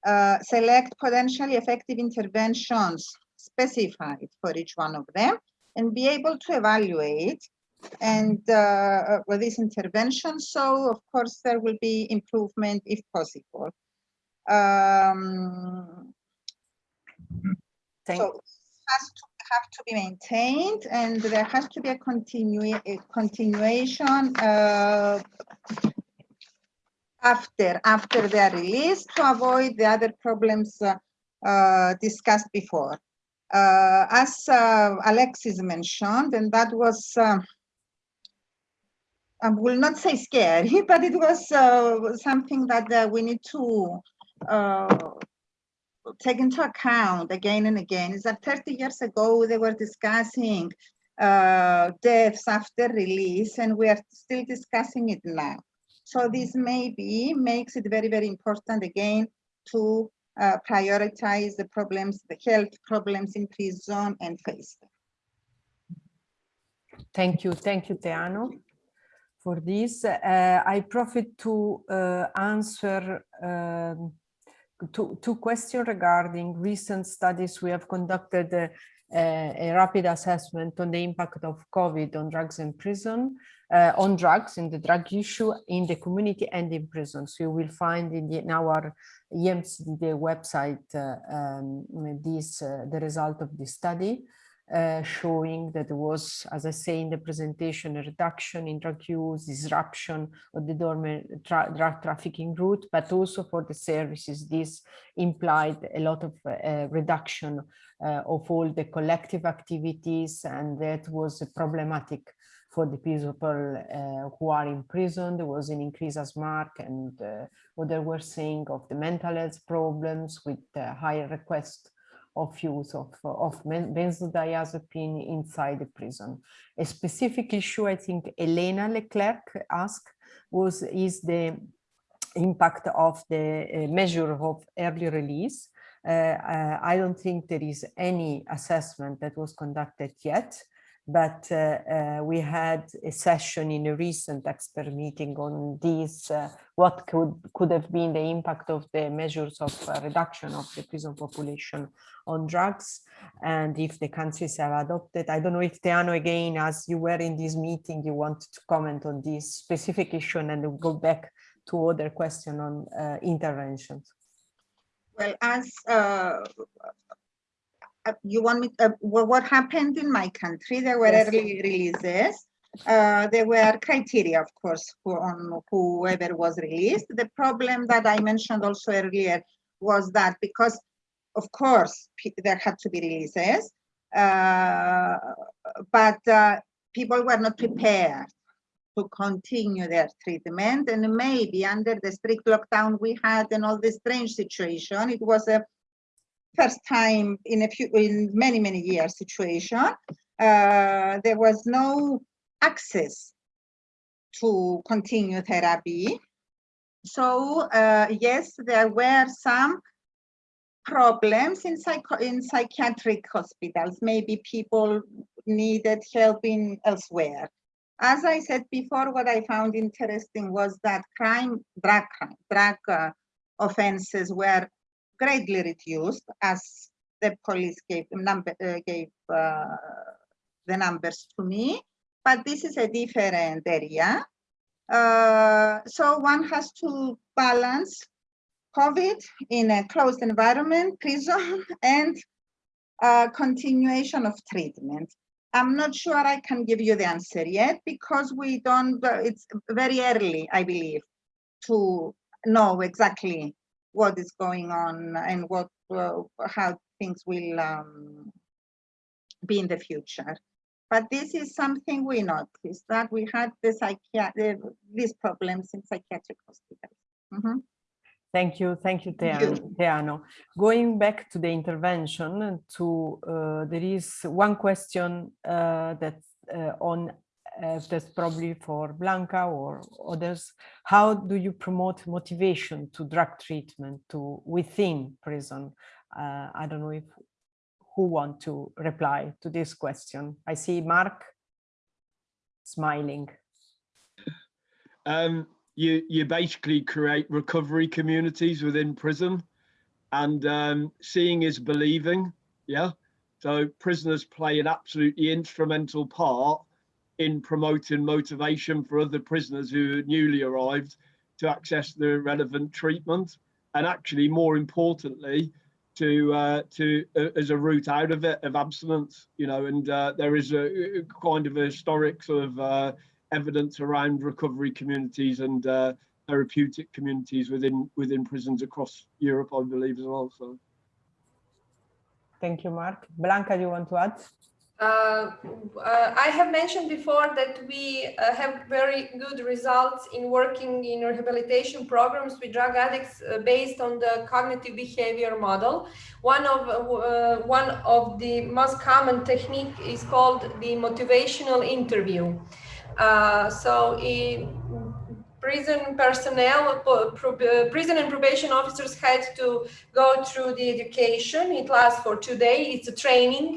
Uh, select potentially effective interventions specified for each one of them and be able to evaluate and uh, with this intervention. So of course there will be improvement if possible. Um, Thank, so has to have to be maintained and there has to be a continue a continuation uh, after after their release to avoid the other problems uh, uh, discussed before. Uh, as uh, Alexis mentioned, and that was I will not say scary, but it was uh, something that uh, we need to uh, take into account again and again is that 30 years ago they were discussing uh, deaths after release and we are still discussing it now. So this maybe makes it very, very important again to uh, prioritize the problems, the health problems in prison and face them. thank you, thank you, Teano, for this. Uh, I profit to uh, answer um, two, two questions regarding recent studies we have conducted uh, a rapid assessment on the impact of COVID on drugs in prison, uh, on drugs in the drug issue in the community and in prison. So you will find in, the, in our EMCDDA website uh, um, this, uh, the result of this study. Uh, showing that there was, as I say in the presentation, a reduction in drug use, disruption of the dormant tra drug trafficking route, but also for the services, this implied a lot of uh, reduction uh, of all the collective activities, and that was problematic for the people uh, who are in prison. There was an increase, as Mark and uh, what they were saying of the mental health problems with higher request of use of, of benzodiazepine inside the prison. A specific issue I think Elena Leclerc asked was is the impact of the uh, measure of early release. Uh, uh, I don't think there is any assessment that was conducted yet but uh, uh, we had a session in a recent expert meeting on this, uh, what could, could have been the impact of the measures of reduction of the prison population on drugs and if the countries have adopted. I don't know if Teano again, as you were in this meeting, you want to comment on this specific issue and then go back to other question on uh, interventions. Well, as uh, uh, you want me, uh, what happened in my country, there were Yes. early releases. Uh, there were criteria, of course, for on whoever was released. The problem that I mentioned also earlier was that because, of course, there had to be releases, uh, but uh, people were not prepared to continue their treatment. And maybe under the strict lockdown we had and all this strange situation, it was a first time in a few in many many years situation uh, there was no access to continue therapy. So uh, yes there were some problems in psycho in psychiatric hospitals. Maybe people needed help in elsewhere. As i said before what i found interesting was that crime drug crime drug uh, offenses were greatly reduced as the police gave number uh, gave uh, the numbers to me but this is a different area. Uh, so one has to balance covid in a closed environment prison and uh, continuation of treatment. I'm not sure I can give you the answer yet because we don't, it's very early, I believe, to know exactly what is going on and what, uh, how things will um, be in the future. But this is something we noticed that we had the psychiatric, these problems in psychiatric hospitals. Mm -hmm. Thank you, thank you, Teano. Going back to the intervention, to uh, there is one question uh, that uh, on uh, that's probably for Blanka or others. How do you promote motivation to drug treatment to within prison? Uh, I don't know if who want to reply to this question. I see Mark smiling. Um, you you basically create recovery communities within prison and um, seeing is believing yeah so prisoners play an absolutely instrumental part in promoting motivation for other prisoners who newly arrived to access the relevant treatment and actually more importantly to uh, to uh, as a route out of it of abstinence you know and uh, there is a, a, kind of a historic sort of uh, evidence around recovery communities and uh, therapeutic communities within within prisons across Europe, I believe, as well. So, thank you, Mark. Blanka, do you want to add? Uh, uh, I have mentioned before that we uh, have very good results in working in rehabilitation programs with drug addicts uh, based on the cognitive behavior model. One of uh, one of the most common technique is called the motivational interview. So prison personnel, prison and probation officers had to go through the education. It lasts for two days. It's a training.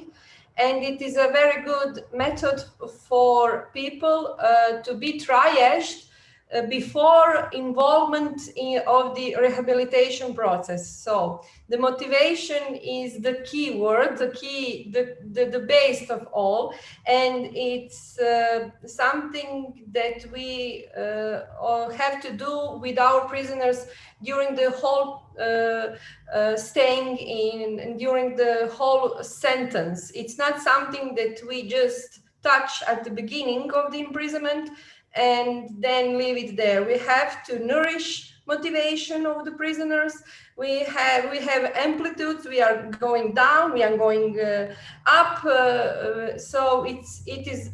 And it is a very good method for people uh, to be triaged uh, before involvement in, of the rehabilitation process. So the motivation is the key word, the key, the, the, the base of all. And it's uh, something that we uh, have to do with our prisoners during the whole uh, uh, staying in, during the whole sentence. It's not something that we just touch at the beginning of the imprisonment, and then leave it there. We have to nourish motivation of the prisoners. We have we have amplitudes. We are going down. We are going uh, up. Uh, uh, so it's it is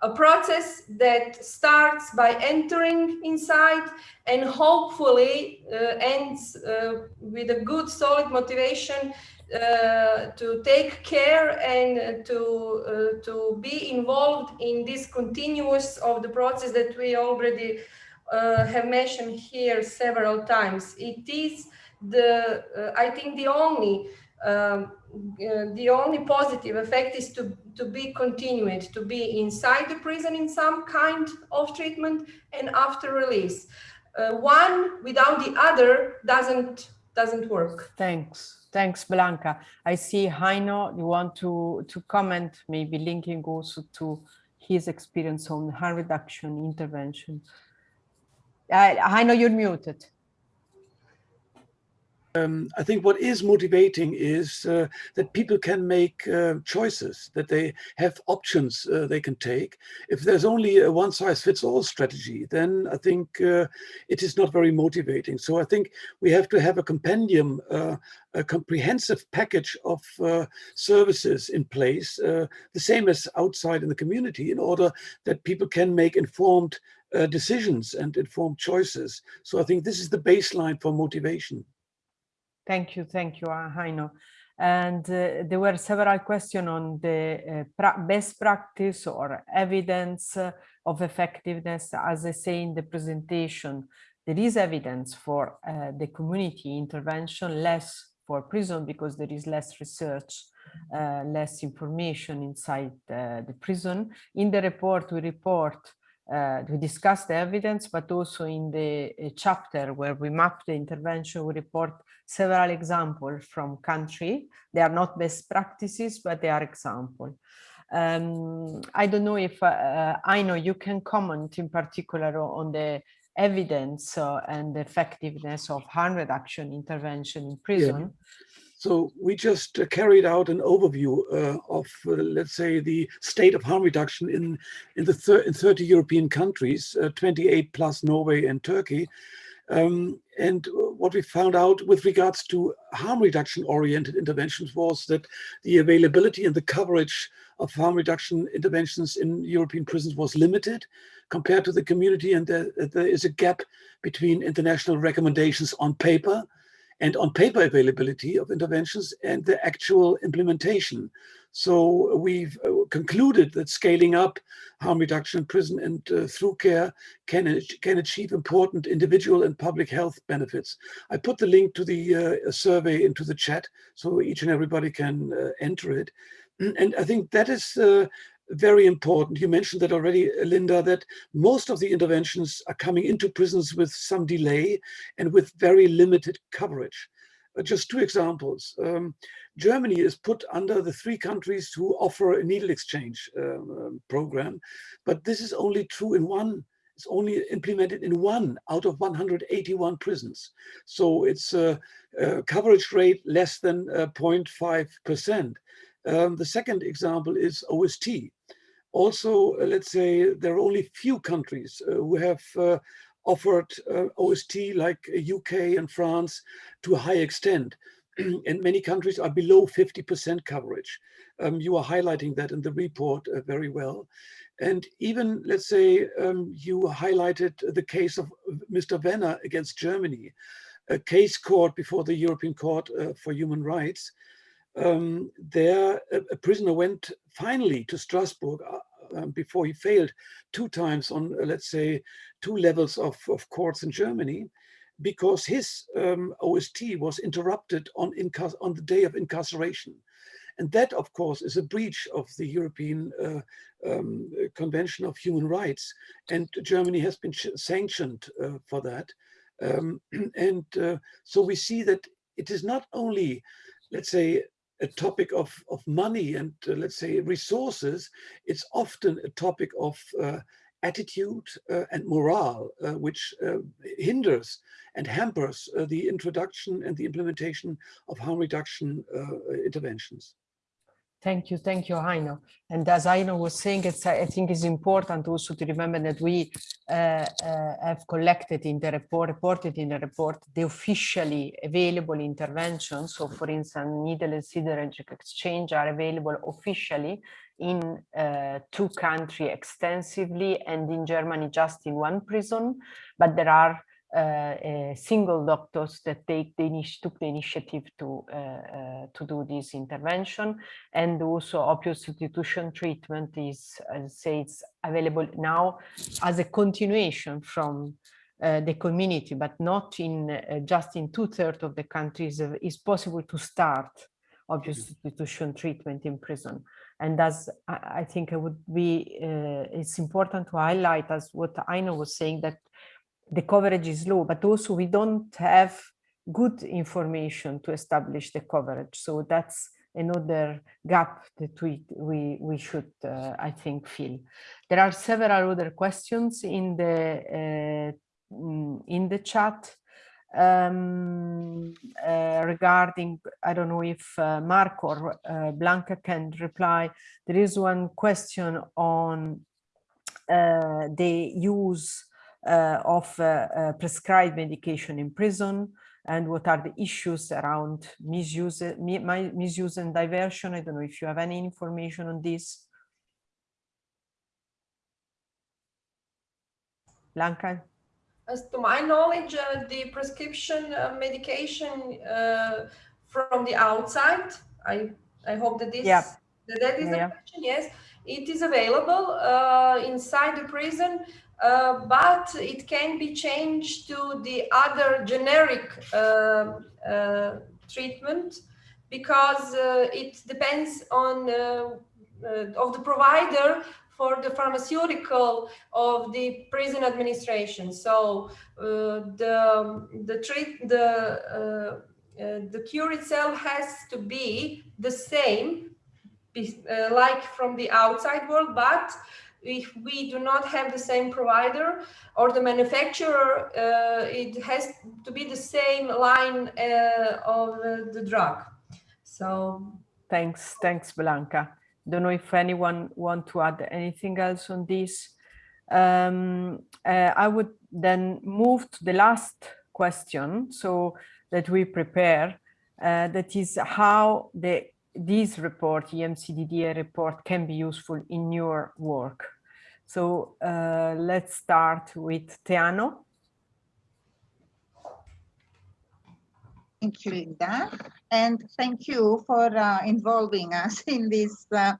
a process that starts by entering inside and hopefully uh, ends uh, with a good solid motivation uh, to take care and to uh, to be involved in this continuous of the process that we already uh, have mentioned here several times. It is the uh, I think the only um, uh, the only positive effect is to to be continued to be inside the prison in some kind of treatment and after release. one without the other doesn't doesn't work. Thanks. Thanks, Blanka. I see Heino, you want to, to comment, maybe linking also to his experience on harm reduction intervention. Uh, Heino, you're muted. Um, I think what is motivating is uh, that people can make uh, choices, that they have options uh, they can take. If there's only a one-size-fits-all strategy, then I think uh, it is not very motivating. So I think we have to have a compendium, uh, a comprehensive package of uh, services in place, the same as outside in the community, in order that people can make informed decisions and informed choices. So I think this is the baseline for motivation. Thank you, thank you, uh, Heino. And uh, there were several questions on the uh, pra best practice or evidence uh, of effectiveness. As I say in the presentation, there is evidence for uh, the community intervention, less for prison because there is less research, uh, less information inside the prison. In the report, we report uh, we discuss the evidence, but also in the uh, chapter where we map the intervention, we report several examples from country. They are not best practices, but they are examples. Um, I don't know if uh, I know you can comment in particular on the evidence uh, and effectiveness of harm reduction intervention in prison. So we just uh, carried out an overview uh, of, uh, let's say, the state of harm reduction in, in the in 30 European countries, uh, 28 plus Norway and Turkey. Um, and what we found out with regards to harm reduction oriented interventions was that the availability and the coverage of harm reduction interventions in European prisons was limited compared to the community and there, there is a gap between international recommendations on paper and on paper availability of interventions and the actual implementation. So we've uh, concluded that scaling up harm reduction in prison and uh, through care can, can achieve important individual and public health benefits. I put the link to the uh, survey into the chat so each and everybody can uh, enter it. And I think that is very important. You mentioned that already, Linda, that most of the interventions are coming into prisons with some delay and with very limited coverage. Uh, just two examples. Um, Germany is put under the three countries who offer a needle exchange um, program, but this is only true in one it's only implemented in one out of 181 prisons. So it's a, a coverage rate less than 0.5%. Uh, um, the second example is OST also, uh, let's say there are only few countries uh, who have uh, offered OST like UK and France to a high extent. and many countries are below 50% coverage. Um, you are highlighting that in the report uh, very well. And even, let's say, um, you highlighted the case of Mr. Wenner against Germany, a case court before the European Court uh, for Human Rights. Um, there, a, a, prisoner went finally to Strasbourg uh, um, before he failed two times on, uh, let's say, two levels of, of courts in Germany because his um, OST was interrupted on, on the day of incarceration. And that, of course, is a breach of the European uh, um, Convention of Human Rights. And Germany has been sanctioned uh, for that. Um, and uh, so we see that it is not only, let's say, a topic of, of money and uh, let's say resources, it's often a topic of uh, attitude uh, and morale, uh, which uh, hinders and hampers uh, the introduction and the implementation of harm reduction interventions. Thank you, thank you, Heino. And as Heino was saying, it's, I think it's important also to remember that we uh, uh, have collected in the report, reported in the report, the officially available interventions. So for instance, needle and syringe exchange are available officially in uh, two countries extensively and in Germany just in one prison, but there are single doctors that take the took the initiative to uh, uh, to do this intervention and also opioid substitution treatment is as say it's available now as a continuation from uh, the community but not in uh, just in two-thirds of the countries uh, is possible to start opioid mm-hmm. substitution treatment in prison and as I, I think it would be it's important to highlight as what Heino was saying that the coverage is low, but also we don't have good information to establish the coverage. So that's another gap that we we we should uh, I think fill. There are several other questions in the uh, mm, in the chat um, uh, regarding I don't know if uh, Mark or uh, Blanka can reply. There is one question on uh, the use of uh, uh, prescribed medication in prison and what are the issues around misuse, misuse and diversion. I don't know if you have any information on this. Blanka? As to my knowledge, uh, the prescription uh, medication uh, from the outside, I I hope that this yeah. that, that is yeah. the question. Yes, it is available inside the prison uh, but it can be changed to the other generic uh, uh, treatment because uh, it depends on uh, of the provider for the pharmaceutical of the prison administration. So the the treat the the cure itself has to be the same, like from the outside world, but if we do not have the same provider or the manufacturer, uh, it has to be the same line uh, of uh, the drug. So Thanks, thanks, Blanka. Don't know if anyone want to add anything else on this. Um, uh, I would then move to the last question, so that we prepare, uh, that is how the this report, EMCDDA report, can be useful in your work. So uh, let's start with Teano. Thank you, Linda. And thank you for uh, involving us in this uh,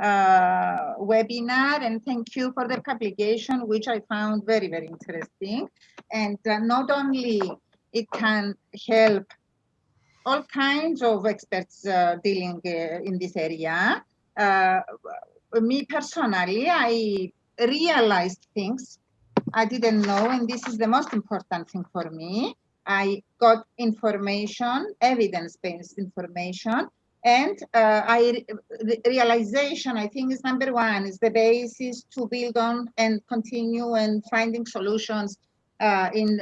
uh, webinar. And thank you for the publication, which I found very, very interesting. And uh, not only it can help all kinds of experts uh, dealing uh, in this area. me personally, I realized things I didn't know, and this is the most important thing for me. I got information, evidence-based information, and uh, I the realization I think is number one is the basis to build on and continue and finding solutions uh, in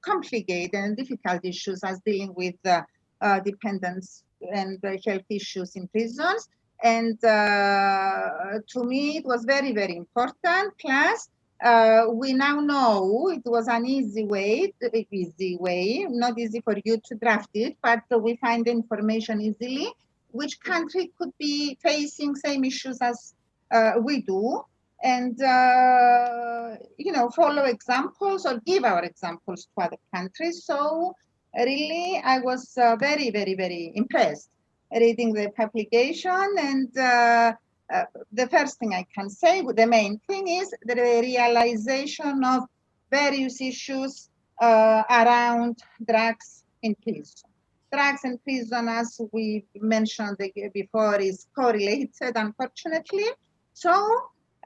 complicated and difficult issues as dealing with uh, uh dependence and health issues in prisons. And uh, to me, it was very, very important. Plus, uh, we now know it was an easy way, easy way, not easy for you to draft it, but we find information easily. Which country could be facing same issues as uh, we do, and uh, you know follow examples or give our examples to other countries. So really, I was uh, very, very, very impressed reading the publication and uh, uh, the first thing I can say, the main thing is the realization of various issues uh, around drugs in prison. Drugs in prison, as we mentioned before, is correlated, unfortunately. So,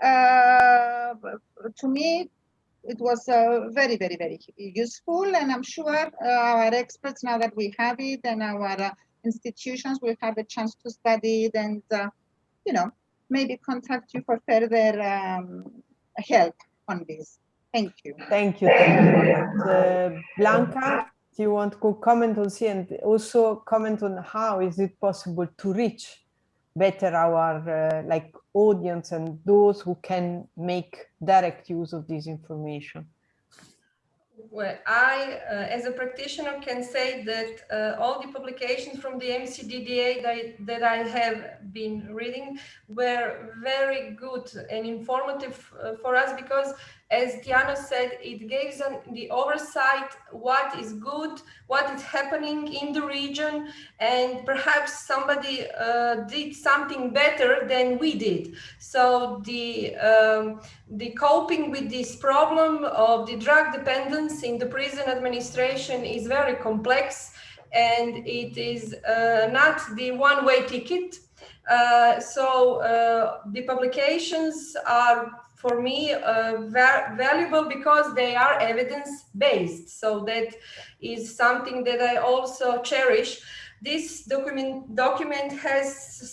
uh, to me, it was uh, very, very, very useful. And I'm sure uh, our experts, now that we have it, and our uh, institutions will have a chance to study it and, you know, maybe contact you for further um, help on this. Thank you. Thank you. Thank you. Uh, Blanka, do you want to comment on this and also comment on how is it possible to reach better our uh, like audience and those who can make direct use of this information? well, I, uh, as a practitioner, can say that uh, all the publications from the EMCDDA that, that I have been reading were very good and informative uh, for us because as Tiana said, it gives them the oversight what is good, what is happening in the region, and perhaps somebody uh, did something better than we did. So the um, the coping with this problem of the drug dependence in the prison administration is very complex, and it is uh, not the one-way ticket. Uh, so uh, the publications are for me uh, valuable because they are evidence based. So that is something that I also cherish. This document document has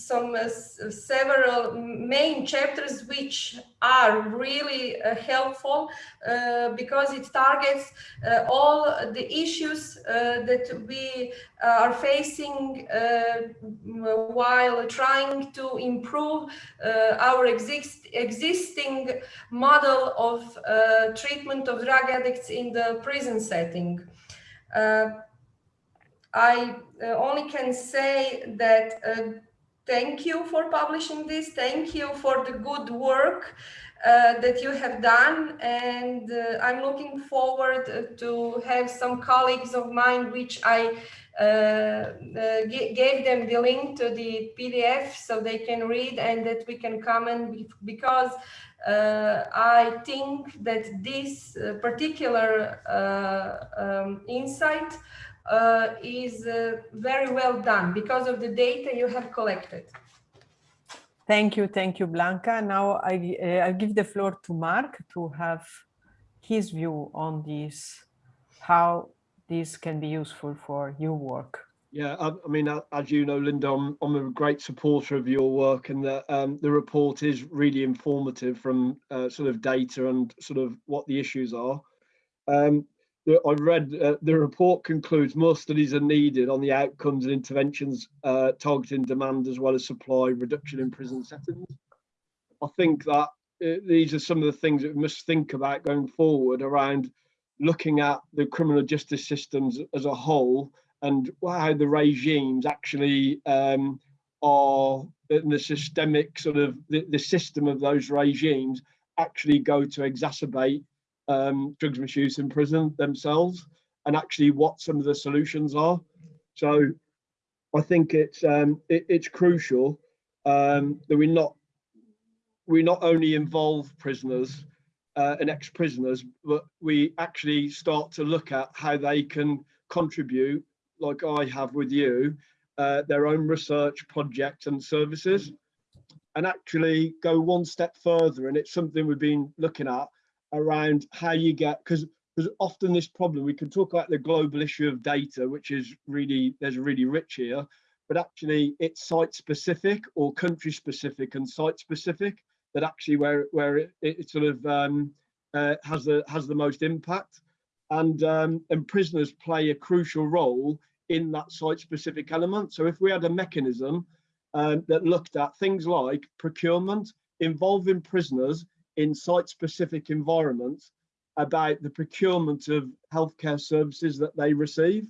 some uh, several main chapters which are really uh, helpful uh, because it targets uh, all the issues uh, that we are facing while trying to improve our exist existing model of treatment of drug addicts in the prison setting. I uh, only can say that uh, thank you for publishing this. Thank you for the good work uh, that you have done. And uh, I'm looking forward uh, to have some colleagues of mine, which I uh, gave them the link to the PDF so they can read and that we can comment because I think that this particular um, insight uh, is uh, very well done because of the data you have collected. Thank you, thank you, Blanka. Now I, uh, I'll give the floor to Mark to have his view on this, how this can be useful for your work. Yeah, I, I mean, as you know, Linda, I'm, I'm, a great supporter of your work and the, um, the report is really informative from uh, sort of data and sort of what the issues are. Um, the, I read uh, the report concludes more studies are needed on the outcomes and interventions uh, targeting demand as well as supply reduction in prison settings. I think that uh, these are some of the things that we must think about going forward around looking at the criminal justice systems as a whole and how the regimes actually um, are in the systemic sort of the, the system of those regimes actually go to exacerbate um, drugs misuse in prison themselves and actually what some of the solutions are. So I think it's um, it, it's crucial um, that we not we not only involve prisoners uh, and ex-prisoners, but we actually start to look at how they can contribute, like I have with you, uh, their own research projects and services, and actually go one step further. And it's something we've been looking at around how you get, because there's often this problem, we can talk about the global issue of data, which is really, there's really rich here, but actually it's site specific or country specific and site specific that actually where where it, it sort of um, uh, has the has the most impact, and um, and prisoners play a crucial role in that site specific element. So if we had a mechanism um, that looked at things like procurement involving prisoners in site specific environments about the procurement of healthcare services that they receive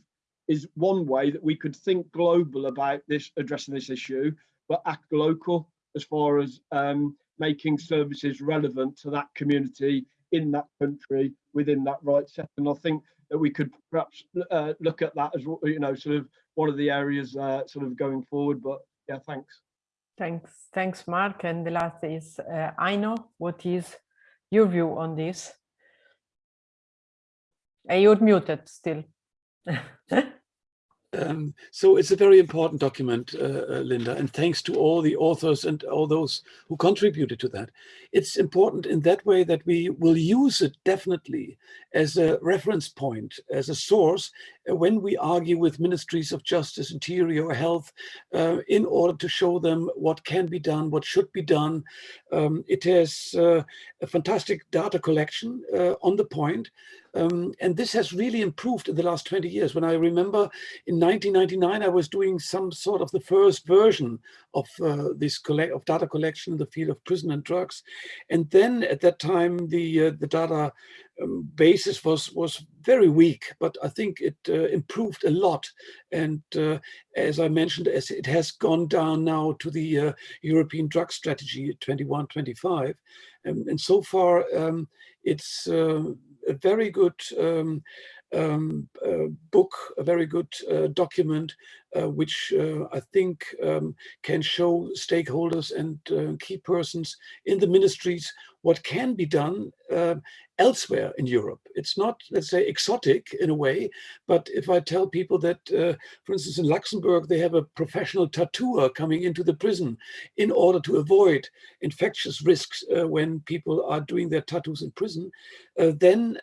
is one way that we could think global about this addressing this issue but act local as far as um, making services relevant to that community in that country within that right set. And I think that we could perhaps uh, look at that as you know, sort of one of the areas uh, sort of going forward. But yeah, thanks. Thanks, thanks, Mark. And the last is uh, Heino. What is your view on this? You're muted still. Um, so it's a very important document, uh, uh, Linda, and thanks to all the authors and all those who contributed to that. It's important in that way that we will use it definitely as a reference point, as a source, uh, when we argue with ministries of justice, interior, health, uh, in order to show them what can be done, what should be done. Um, it has uh, a fantastic data collection uh, on the point. Um, and this has really improved in the last 20 years. When I remember in 1999, I was doing some sort of the first version of uh, this collect of data collection in the field of prison and drugs. And then at that time, the, uh, the data um, basis was, was very weak, but I think it uh, improved a lot. And uh, as I mentioned, as it has gone down now to the uh, European drug strategy 2125. Um, and so far, um, it's uh, a very good um, um, uh, book, a very good uh, document, which uh, I think um, can show stakeholders and uh, key persons in the ministries what can be done uh, elsewhere in Europe. It's not, let's say, exotic in a way, but if I tell people that, for instance, in Luxembourg, they have a professional tattooer coming into the prison in order to avoid infectious risks when people are doing their tattoos in prison, then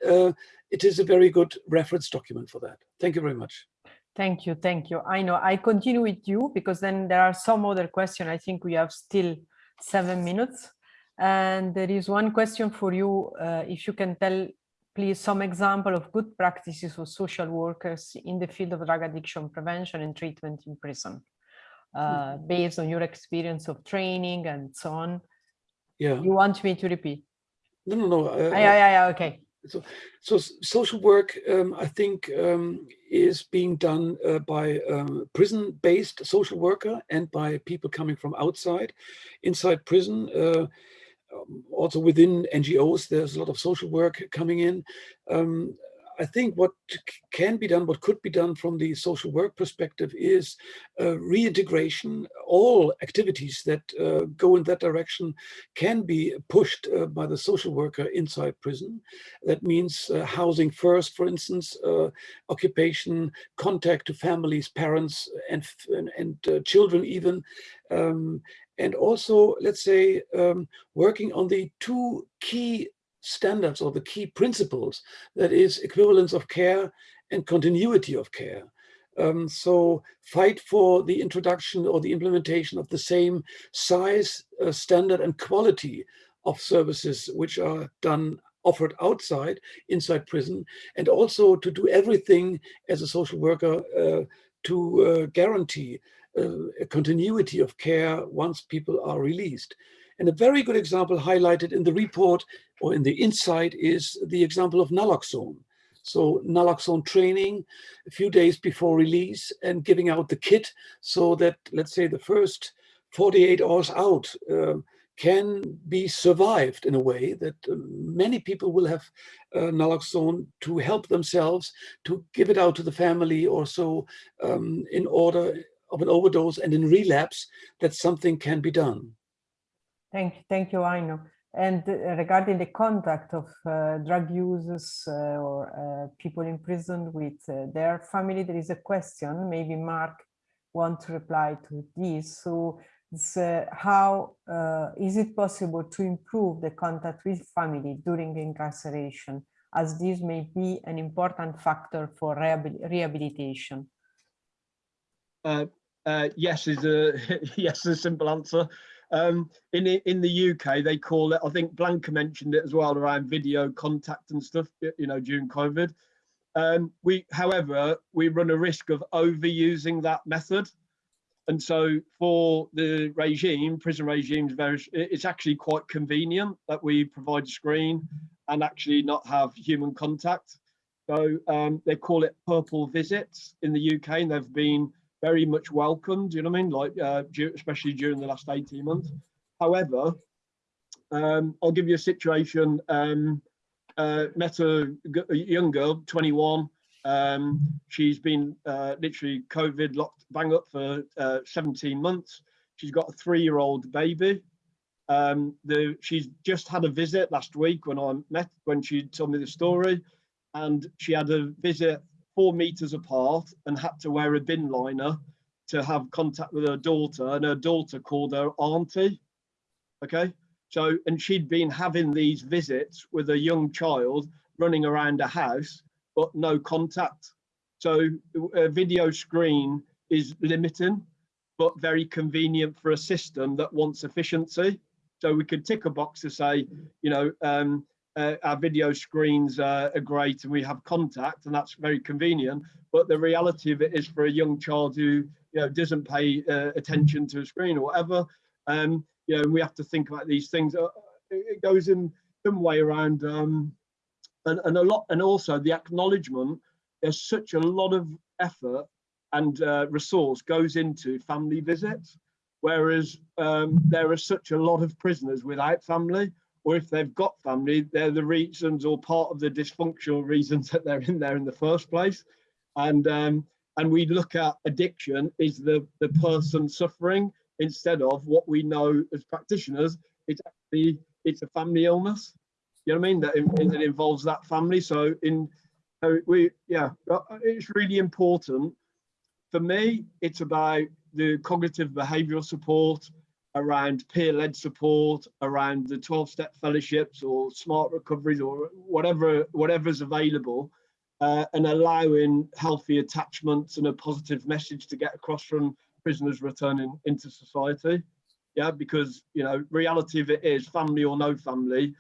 it is a very good reference document for that. Thank you very much. Thank you, thank you. I know I continue with you because then there are some other questions. I think we have still seven minutes. And there is one question for you. Uh, if you can tell, please, some example of good practices for social workers in the field of drug addiction prevention and treatment in prison, uh, hmm. based on your experience of training and so on. Yeah. You want me to repeat? No, no, no. Uh, yeah, yeah, yeah, okay so, so social work, um, I think, um, is being done uh, by um, prison-based social worker and by people coming from outside. Inside prison, uh, um, also within NGOs, there's a lot of social work coming in. I think what can be done, what could be done from the social work perspective is uh, reintegration. All activities that uh, go in that direction can be pushed uh, by the social worker inside prison. That means uh, housing first, for instance, uh, occupation, contact to families, parents, and, and, and uh, children even. Um, and also, let's say, um, working on the two key standards or the key principles that is equivalence of care and continuity of care. Um, so fight for the introduction or the implementation of the same size, uh, standard and quality of services which are done offered outside, inside prison, and also to do everything as a social worker uh, to uh, guarantee uh, a continuity of care once people are released. And a very good example highlighted in the report or in the insight is the example of naloxone. So naloxone training a few days before release and giving out the kit so that, let's say, the first 48 hours out uh, can be survived in a way that uh, many people will have uh, naloxone to help themselves, to give it out to the family or so um, in order of an overdose and in relapse that something can be done. Thank, you, thank you, Heino. And uh, regarding the contact of uh, drug users uh, or uh, people in prison with uh, their family, there is a question, maybe Mark want to reply to this. So uh, how is it possible to improve the contact with family during incarceration, as this may be an important factor for rehabilitation? yes is a yes is a simple answer. Um, in in the UK, they call it. I think Blanka mentioned it as well around video contact and stuff. You know, during COVID. Um, we, however, we run a risk of overusing that method, and so for the regime, prison regimes, very, it's actually quite convenient that we provide a screen and actually not have human contact. So um, they call it purple visits in the UK, and they've been very much welcomed, you know what I mean? Like, uh, especially during the last 18 months. However, um, I'll give you a situation. Um, uh, met a, a, young girl, 21. Um, she's been uh, literally COVID locked bang up for uh, 17 months. She's got a three-year-old baby. Um, the, she's just had a visit last week when I met, when she told me the story, and she had a visit four meters apart and had to wear a bin liner to have contact with her daughter and her daughter called her auntie okay? So and she'd been having these visits with a young child running around a house but no contact. So a video screen is limiting but very convenient for a system that wants efficiency. So we could tick a box to say you know um, uh, our video screens uh, are great and we have contact and that's very convenient but the reality of it is for a young child who you know doesn't pay uh, attention to a screen or whatever um you know we have to think about these things. Uh, it goes in some way around um and, and a lot and also the acknowledgement there's such a lot of effort and uh, resource goes into family visits whereas um, there are such a lot of prisoners without family or if they've got family, they're the reasons or part of the dysfunctional reasons that they're in there in the first place. And um, and we look at addiction is the the person suffering instead of what we know as practitioners. It's actually it's a family illness. You know what I mean? That it, involves that family. So in we yeah, it's really important. For me, it's about the cognitive behavioral support, around peer-led support, around the 12-step fellowships or smart recoveries or whatever whatever's available, uh, and allowing healthy attachments and a positive message to get across from prisoners returning into society. Yeah, because you know, reality of it is family or no family,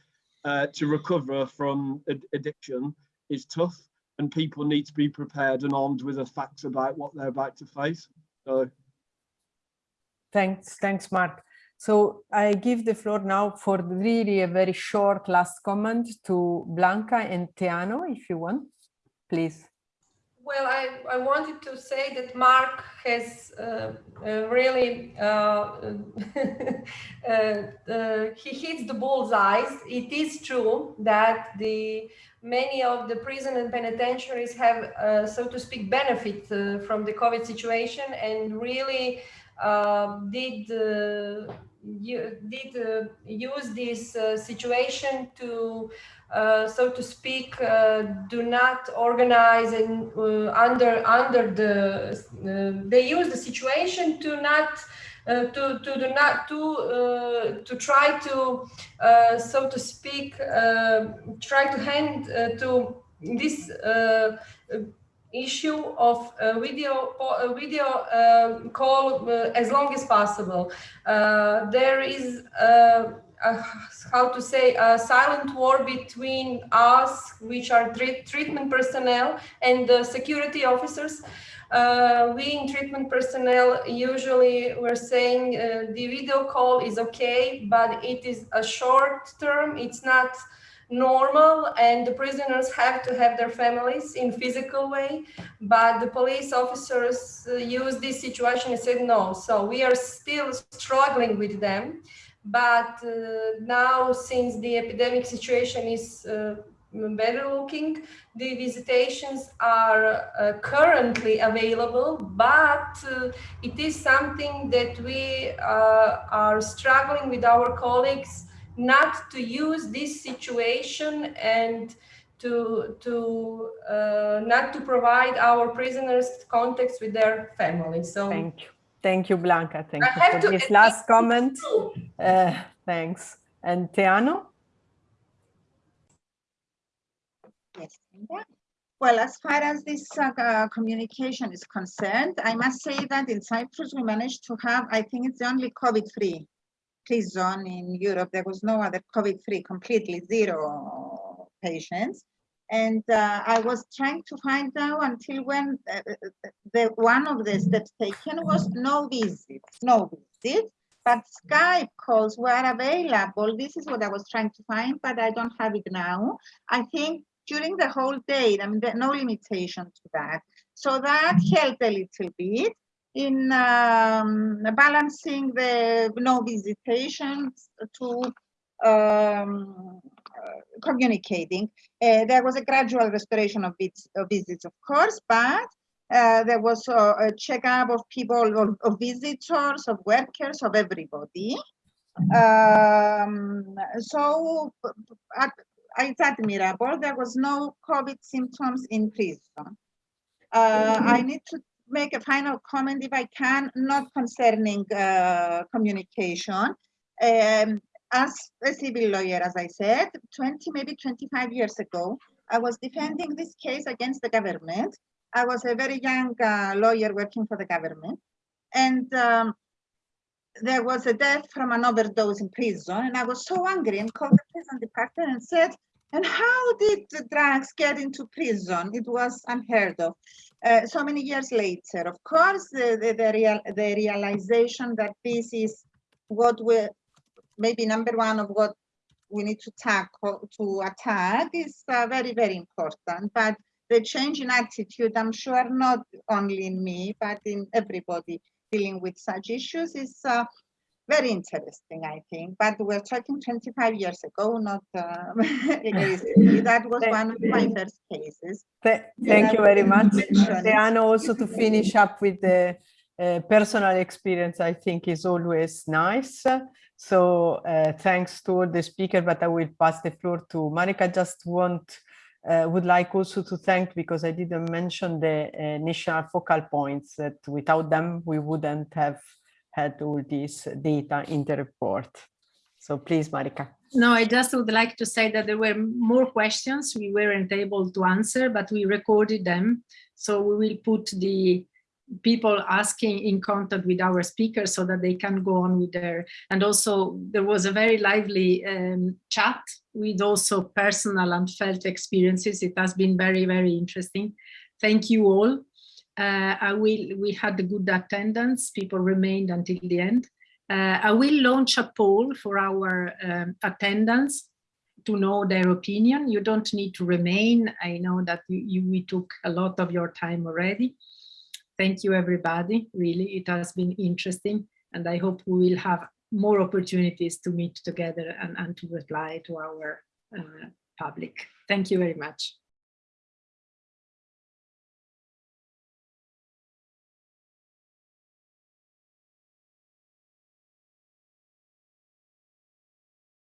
uh, to recover from ad addiction is tough, and people need to be prepared and armed with the facts about what they're about to face. So Thanks, thanks, Mark. So I give the floor now for really a very short last comment to Blanka and Teano, if you want, please. Well, I, I wanted to say that Mark has uh, uh, really, uh, uh, uh he hits the bullseye. It is true that the many of the prison and penitentiaries have, uh, so to speak, benefit from the COVID situation and really did uh, did uh, use this uh, situation to so to speak do not organize and under under the they use the situation to not uh, to to do not to uh, to try to uh, so to speak try to hand to this issue of uh, video uh, video uh, call uh, as long as possible. Uh, there is, uh, uh, how to say, a silent war between us, which are treat treatment personnel, and the security officers. Uh, we in treatment personnel usually we're saying uh, the video call is okay, but it is a short term. It's not normal and the prisoners have to have their families in physical way but the police officers uh, use this situation and said no. So we are still struggling with them but uh, now since the epidemic situation is uh, better looking the visitations are uh, currently available but uh, it is something that we are struggling with our colleagues not to use this situation and to to uh, not to provide our prisoners context with their families. So thank you, thank you, Blanka. Thank I you have for to this last comment. Uh, thanks. And Teano? Yes. yeah. Well, as far as this uh, uh, communication is concerned, I must say that in Cyprus we managed to have, I think it's the only COVID-free prison in Europe. There was no other COVID-free, completely zero patients. And uh, I was trying to find out until when uh, the one of the steps taken was no visits, no visits, but Skype calls were available. This is what I was trying to find, but I don't have it now. I think during the whole day, I mean, no limitation to that. So that helped a little bit in um, balancing the no visitations to um, communicating. Uh, there was a gradual restoration of, vis of visits, of course, but uh, there was a, a checkup of people, of, of, visitors, of workers, of everybody. Um, so it's admirable. There was no COVID symptoms in prison. Uh, I need to make a final comment, if I can, not concerning uh, communication. Um, as a civil lawyer, as I said, 20, maybe 25 years ago, I was defending this case against the government. I was a very young uh, lawyer working for the government. And um, there was a death from an overdose in prison. And I was so angry and called the prison department and said, and how did the drugs get into prison? It was unheard of. Uh, so many years later, of course, the, the, the, real, the realization that this is what we maybe number one of what we need to tackle to attack is uh, very, very important. But the change in attitude, I'm sure not only in me, but in everybody dealing with such issues is uh, very interesting, I think. But we're talking 25 years ago, not uh, that was one of my first cases. Th thank you very much. Teano, also to finish up with the uh, personal experience, I think is always nice. So uh, thanks to all the speaker, but I will pass the floor to Marika. Just want, uh, would like also to thank, because I didn't mention the uh, national focal points that without them, we wouldn't have had all this data in the report. So please, Marika. No, I just would like to say that there were more questions we weren't able to answer, but we recorded them. So we will put the people asking in contact with our speakers so that they can go on with their and also there was a very lively um, chat with also personal and felt experiences it has been very very interesting thank you all I will, we had a good attendance, people remained until the end. Uh, I will launch a poll for our um, attendance to know their opinion. You don't need to remain. I know that you, you, we took a lot of your time already. Thank you, everybody. Really, it has been interesting. And I hope we will have more opportunities to meet together and, and to reply to our uh, public. Thank you very much.